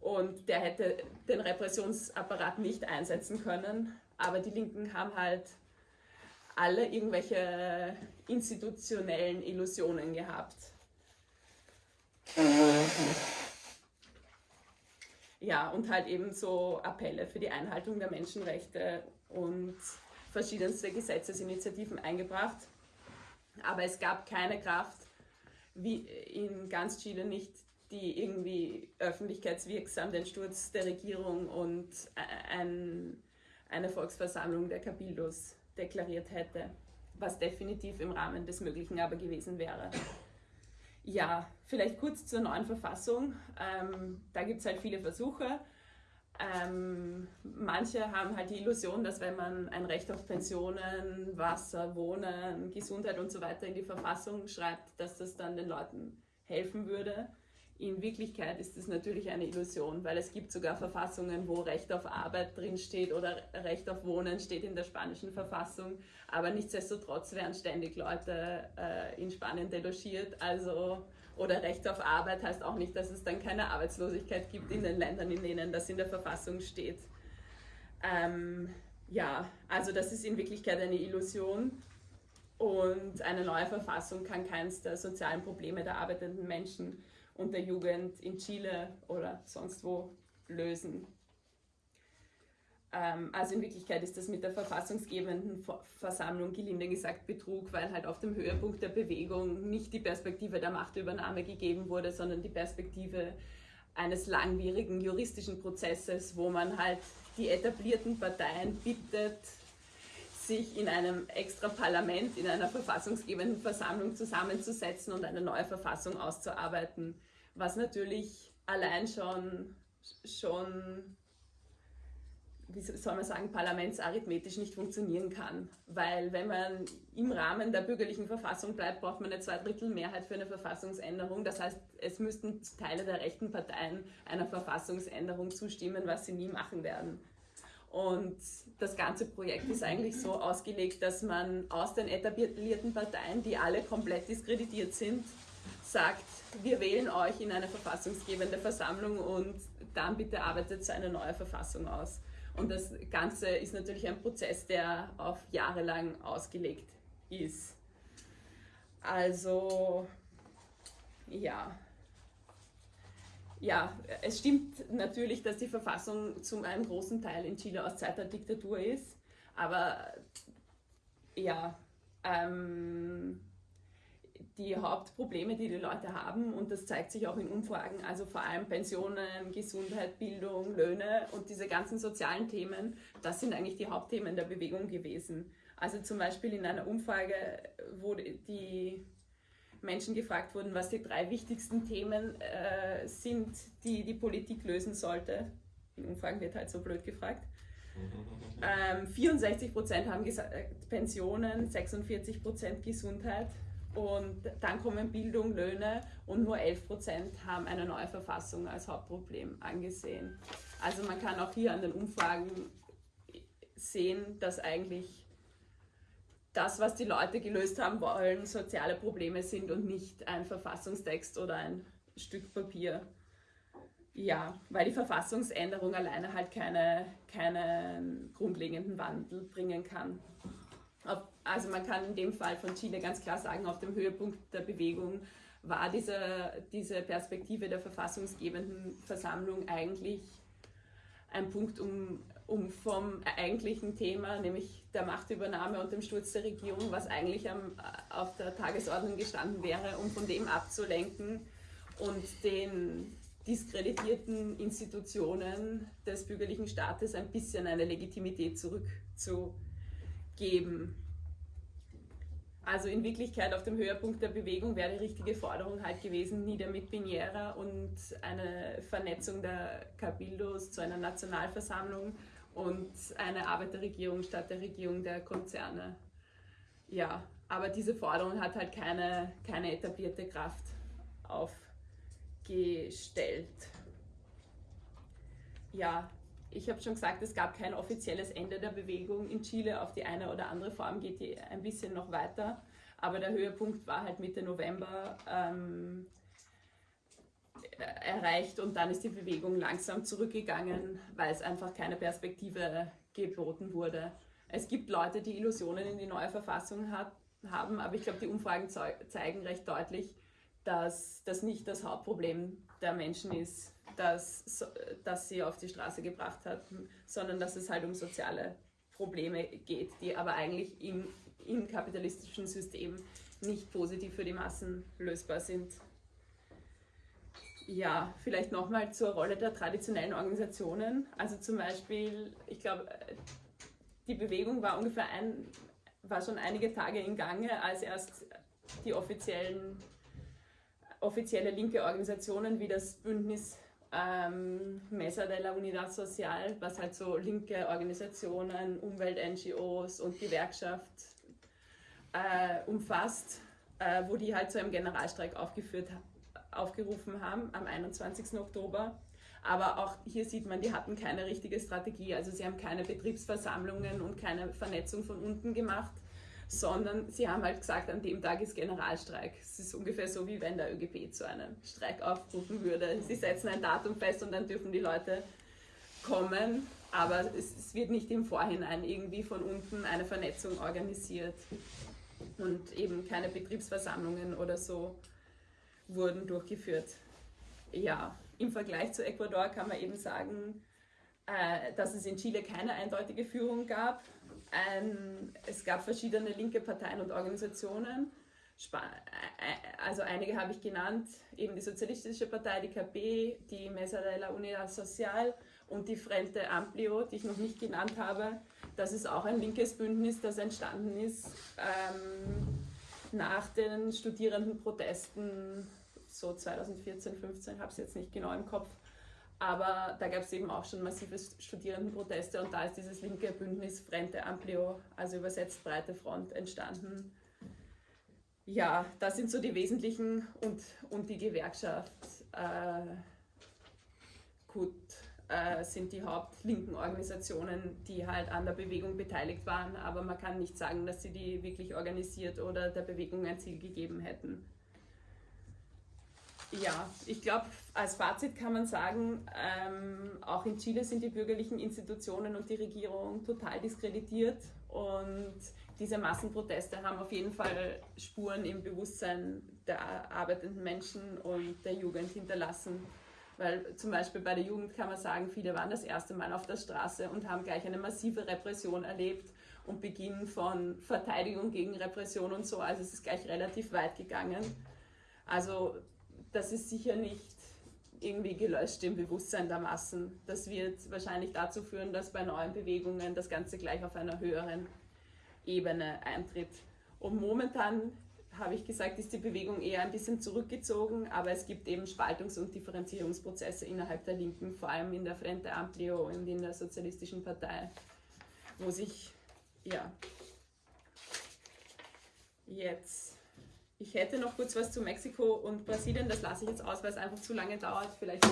und der hätte den Repressionsapparat nicht einsetzen können, aber die Linken haben halt alle irgendwelche institutionellen Illusionen gehabt. Ja, und halt eben so Appelle für die Einhaltung der Menschenrechte und verschiedenste Gesetzesinitiativen eingebracht. Aber es gab keine Kraft, wie in ganz Chile nicht, die irgendwie öffentlichkeitswirksam den Sturz der Regierung und ein, eine Volksversammlung der Cabildos deklariert hätte, was definitiv im Rahmen des Möglichen aber gewesen wäre. Ja, vielleicht kurz zur neuen Verfassung. Ähm, da gibt es halt viele Versuche. Ähm, manche haben halt die Illusion, dass wenn man ein Recht auf Pensionen, Wasser, Wohnen, Gesundheit und so weiter in die Verfassung schreibt, dass das dann den Leuten helfen würde. In Wirklichkeit ist es natürlich eine Illusion, weil es gibt sogar Verfassungen, wo Recht auf Arbeit drinsteht oder Recht auf Wohnen steht in der spanischen Verfassung. Aber nichtsdestotrotz werden ständig Leute äh, in Spanien delogiert. Also, oder Recht auf Arbeit heißt auch nicht, dass es dann keine Arbeitslosigkeit gibt in den Ländern, in denen das in der Verfassung steht. Ähm, ja, also das ist in Wirklichkeit eine Illusion. Und eine neue Verfassung kann keines der sozialen Probleme der arbeitenden Menschen und der Jugend in Chile oder sonst wo lösen. Ähm, also in Wirklichkeit ist das mit der verfassungsgebenden Versammlung gelinde gesagt Betrug, weil halt auf dem Höhepunkt der Bewegung nicht die Perspektive der Machtübernahme gegeben wurde, sondern die Perspektive eines langwierigen juristischen Prozesses, wo man halt die etablierten Parteien bittet, sich in einem extra Parlament, in einer verfassungsgebenden Versammlung zusammenzusetzen und eine neue Verfassung auszuarbeiten, was natürlich allein schon, schon wie soll man sagen, parlamentsarithmetisch nicht funktionieren kann. Weil wenn man im Rahmen der bürgerlichen Verfassung bleibt, braucht man eine Zweidrittelmehrheit für eine Verfassungsänderung. Das heißt, es müssten Teile der rechten Parteien einer Verfassungsänderung zustimmen, was sie nie machen werden. Und das ganze Projekt ist eigentlich so ausgelegt, dass man aus den etablierten Parteien, die alle komplett diskreditiert sind, sagt, wir wählen euch in eine verfassungsgebende Versammlung und dann bitte arbeitet eine neue Verfassung aus. Und das Ganze ist natürlich ein Prozess, der auf Jahre lang ausgelegt ist. Also, ja. Ja, es stimmt natürlich, dass die Verfassung zum einem großen Teil in Chile aus Zeit der Diktatur ist, aber ja, ähm, die Hauptprobleme, die die Leute haben, und das zeigt sich auch in Umfragen, also vor allem Pensionen, Gesundheit, Bildung, Löhne und diese ganzen sozialen Themen, das sind eigentlich die Hauptthemen der Bewegung gewesen. Also zum Beispiel in einer Umfrage, wo die Menschen gefragt wurden, was die drei wichtigsten Themen äh, sind, die die Politik lösen sollte. In Umfragen wird halt so blöd gefragt. *laughs* Ähm, 64 Prozent haben gesagt Pensionen, 46 Prozent Gesundheit, und dann kommen Bildung, Löhne und nur 11 Prozent haben eine neue Verfassung als Hauptproblem angesehen. Also man kann auch hier an den Umfragen sehen, dass eigentlich das, was die Leute gelöst haben wollen, soziale Probleme sind und nicht ein Verfassungstext oder ein Stück Papier. Ja, weil die Verfassungsänderung alleine halt keine, keinen grundlegenden Wandel bringen kann also man kann in dem Fall von Chile ganz klar sagen, auf dem Höhepunkt der Bewegung war diese, diese Perspektive der verfassungsgebenden Versammlung eigentlich ein Punkt, um, um vom eigentlichen Thema, nämlich der Machtübernahme und dem Sturz der Regierung, was eigentlich am, auf der Tagesordnung gestanden wäre, um von dem abzulenken und den diskreditierten Institutionen des bürgerlichen Staates ein bisschen eine Legitimität zurückzugeben geben. Also in Wirklichkeit auf dem Höhepunkt der Bewegung wäre die richtige Forderung halt gewesen, nieder mit Piñera und eine Vernetzung der Cabildos zu einer Nationalversammlung und eine Arbeiterregierung statt der Regierung der Konzerne. Ja, aber diese Forderung hat halt keine, keine etablierte Kraft aufgestellt. Ja, ich habe schon gesagt, es gab kein offizielles Ende der Bewegung in Chile. Auf die eine oder andere Form geht die ein bisschen noch weiter. Aber der Höhepunkt war halt Mitte November ähm, erreicht und dann ist die Bewegung langsam zurückgegangen, weil es einfach keine Perspektive geboten wurde. Es gibt Leute, die Illusionen in die neue Verfassung hat, haben, aber ich glaube, die Umfragen zeigen recht deutlich, dass das nicht das Hauptproblem der Menschen ist, das, das sie auf die Straße gebracht hat, sondern dass es halt um soziale Probleme geht, die aber eigentlich im, im kapitalistischen System nicht positiv für die Massen lösbar sind. Ja, vielleicht nochmal zur Rolle der traditionellen Organisationen. Also zum Beispiel, ich glaube, die Bewegung war ungefähr ein, war schon einige Tage in Gange, als erst die offiziellen offizielle linke Organisationen wie das Bündnis ähm, Mesa de la Unidad Social, was halt so linke Organisationen, Umwelt-NGOs und Gewerkschaft äh, umfasst, äh, wo die halt zu einem Generalstreik aufgeführt, aufgerufen haben am 21. Oktober. Aber auch hier sieht man, die hatten keine richtige Strategie. Also sie haben keine Betriebsversammlungen und keine Vernetzung von unten gemacht, sondern sie haben halt gesagt, an dem Tag ist Generalstreik. Es ist ungefähr so, wie wenn der ÖGB zu einem Streik aufrufen würde. Sie setzen ein Datum fest und dann dürfen die Leute kommen, aber es, es wird nicht im Vorhinein irgendwie von unten eine Vernetzung organisiert und eben keine Betriebsversammlungen oder so wurden durchgeführt. Ja, im Vergleich zu Ecuador kann man eben sagen, äh, dass es in Chile keine eindeutige Führung gab. Es gab verschiedene linke Parteien und Organisationen. Äh, äh, also einige habe ich genannt, eben die Sozialistische Partei, die KB, die Mesa de la Unidad Social und die Frente Amplio, die ich noch nicht genannt habe. Das ist auch ein linkes Bündnis, das entstanden ist ähm, nach den Studierendenprotesten so 2014, 15, habe es jetzt nicht genau im Kopf. Aber da gab es eben auch schon massive Studierendenproteste und da ist dieses linke Bündnis Frente Amplio, also übersetzt Breite Front, entstanden. Ja, das sind so die wesentlichen und, und die Gewerkschaft. Äh, gut, äh, sind die hauptlinken Organisationen, die halt an der Bewegung beteiligt waren, aber man kann nicht sagen, dass sie die wirklich organisiert oder der Bewegung ein Ziel gegeben hätten. Ja, ich glaube, als Fazit kann man sagen, ähm, auch in Chile sind die bürgerlichen Institutionen und die Regierung total diskreditiert und diese Massenproteste haben auf jeden Fall Spuren im Bewusstsein der arbeitenden Menschen und der Jugend hinterlassen. Weil zum Beispiel bei der Jugend kann man sagen, viele waren das erste Mal auf der Straße und haben gleich eine massive Repression erlebt und Beginn von Verteidigung gegen Repression und so. Also es ist gleich relativ weit gegangen. Also das ist sicher nicht irgendwie gelöscht im Bewusstsein der Massen. Das wird wahrscheinlich dazu führen, dass bei neuen Bewegungen das Ganze gleich auf einer höheren Ebene eintritt. Und momentan habe ich gesagt, ist die Bewegung eher ein bisschen zurückgezogen, aber es gibt eben Spaltungs- und Differenzierungsprozesse innerhalb der Linken, vor allem in der Frente Amplio und in der Sozialistischen Partei, wo sich, ja, jetzt ich hätte noch kurz was zu Mexiko und Brasilien, das lasse ich jetzt aus, weil es einfach zu lange dauert, vielleicht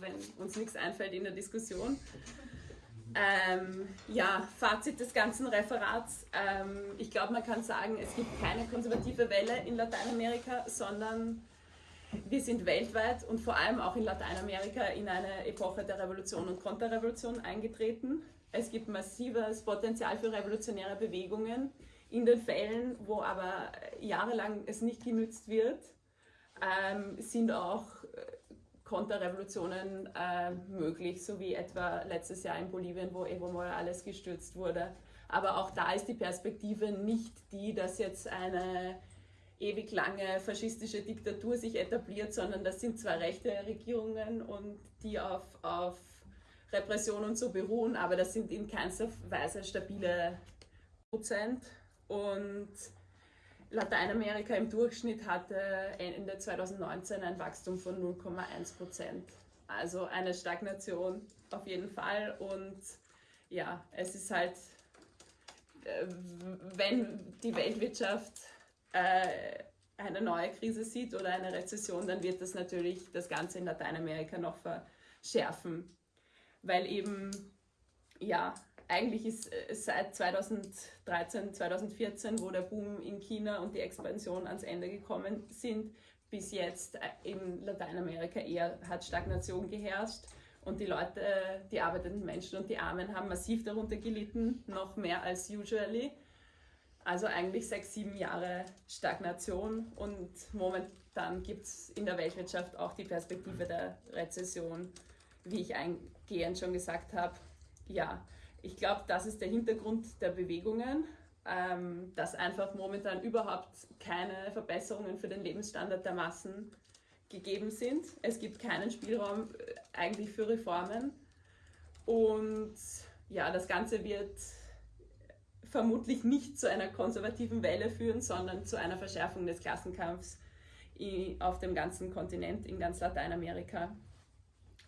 wenn uns nichts einfällt in der Diskussion. Ähm, ja, Fazit des ganzen Referats. Ähm, ich glaube, man kann sagen, es gibt keine konservative Welle in Lateinamerika, sondern wir sind weltweit und vor allem auch in Lateinamerika in eine Epoche der Revolution und Konterrevolution eingetreten. Es gibt massives Potenzial für revolutionäre Bewegungen in den Fällen, wo aber jahrelang es nicht genützt wird, ähm, sind auch äh, Konterrevolutionen äh, möglich, so wie etwa letztes Jahr in Bolivien, wo Evo Morales gestürzt wurde. Aber auch da ist die Perspektive nicht die, dass jetzt eine ewig lange faschistische Diktatur sich etabliert, sondern das sind zwar rechte Regierungen und die auf, auf Repression und so beruhen, aber das sind in keinster Weise stabile Prozent. Und Lateinamerika im Durchschnitt hatte Ende 2019 ein Wachstum von 0,1 Prozent. Also eine Stagnation auf jeden Fall. Und ja, es ist halt, äh, wenn die Weltwirtschaft äh, eine neue Krise sieht oder eine Rezession, dann wird das natürlich das Ganze in Lateinamerika noch verschärfen. Weil eben, ja, eigentlich ist äh, seit 2013, 2014, wo der Boom in China und die Expansion ans Ende gekommen sind, bis jetzt äh, in Lateinamerika eher hat Stagnation geherrscht. Und die Leute, die arbeitenden Menschen und die Armen haben massiv darunter gelitten, noch mehr als usually. Also eigentlich sechs, sieben Jahre Stagnation und momentan gibt es in der Weltwirtschaft auch die Perspektive der Rezession, wie ich eingehend schon gesagt habe. Ja, ich glaube, das ist der Hintergrund der Bewegungen, ähm, dass einfach momentan überhaupt keine Verbesserungen für den Lebensstandard der Massen gegeben sind. Es gibt keinen Spielraum äh, eigentlich für Reformen. Und ja, das Ganze wird vermutlich nicht zu einer konservativen Welle führen, sondern zu einer Verschärfung des Klassenkampfs auf dem ganzen Kontinent, in ganz Lateinamerika.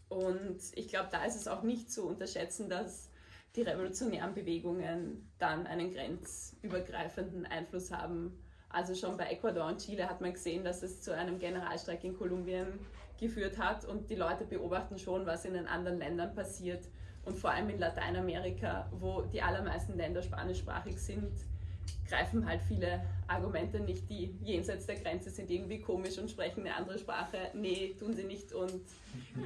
Und ich glaube, da ist es auch nicht zu unterschätzen, dass die revolutionären Bewegungen dann einen grenzübergreifenden Einfluss haben. Also schon bei Ecuador und Chile hat man gesehen, dass es zu einem Generalstreik in Kolumbien geführt hat und die Leute beobachten schon, was in den anderen Ländern passiert und vor allem in Lateinamerika, wo die allermeisten Länder spanischsprachig sind, greifen halt viele Argumente nicht, die jenseits der Grenze sind irgendwie komisch und sprechen eine andere Sprache. Nee, tun sie nicht und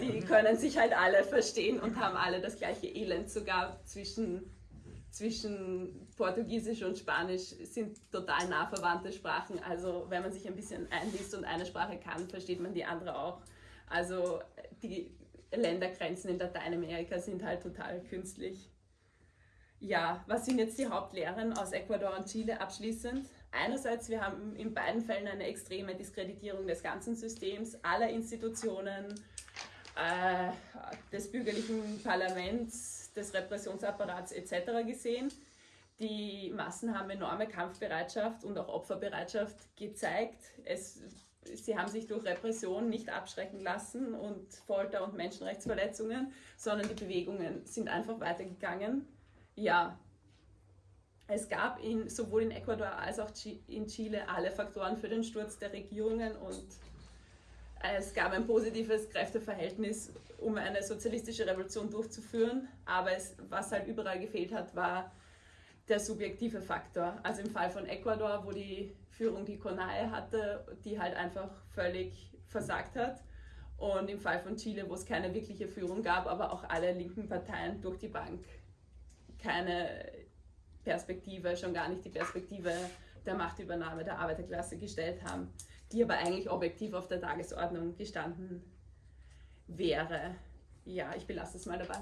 die *laughs* können sich halt alle verstehen und haben alle das gleiche Elend. Sogar zwischen, zwischen Portugiesisch und Spanisch sind total nah verwandte Sprachen. Also wenn man sich ein bisschen einliest und eine Sprache kann, versteht man die andere auch. Also die Ländergrenzen in Lateinamerika sind halt total künstlich. Ja, was sind jetzt die Hauptlehren aus Ecuador und Chile abschließend? Einerseits, wir haben in beiden Fällen eine extreme Diskreditierung des ganzen Systems, aller Institutionen, äh, des bürgerlichen Parlaments, des Repressionsapparats etc. gesehen. Die Massen haben enorme Kampfbereitschaft und auch Opferbereitschaft gezeigt. Es, sie haben sich durch Repression nicht abschrecken lassen und Folter und Menschenrechtsverletzungen, sondern die Bewegungen sind einfach weitergegangen ja, es gab in, sowohl in Ecuador als auch in Chile alle Faktoren für den Sturz der Regierungen und es gab ein positives Kräfteverhältnis, um eine sozialistische Revolution durchzuführen. Aber es, was halt überall gefehlt hat, war der subjektive Faktor. Also im Fall von Ecuador, wo die Führung die CONAE hatte, die halt einfach völlig versagt hat. Und im Fall von Chile, wo es keine wirkliche Führung gab, aber auch alle linken Parteien durch die Bank keine Perspektive, schon gar nicht die Perspektive der Machtübernahme der Arbeiterklasse gestellt haben, die aber eigentlich objektiv auf der Tagesordnung gestanden wäre. Ja, ich belasse es mal dabei.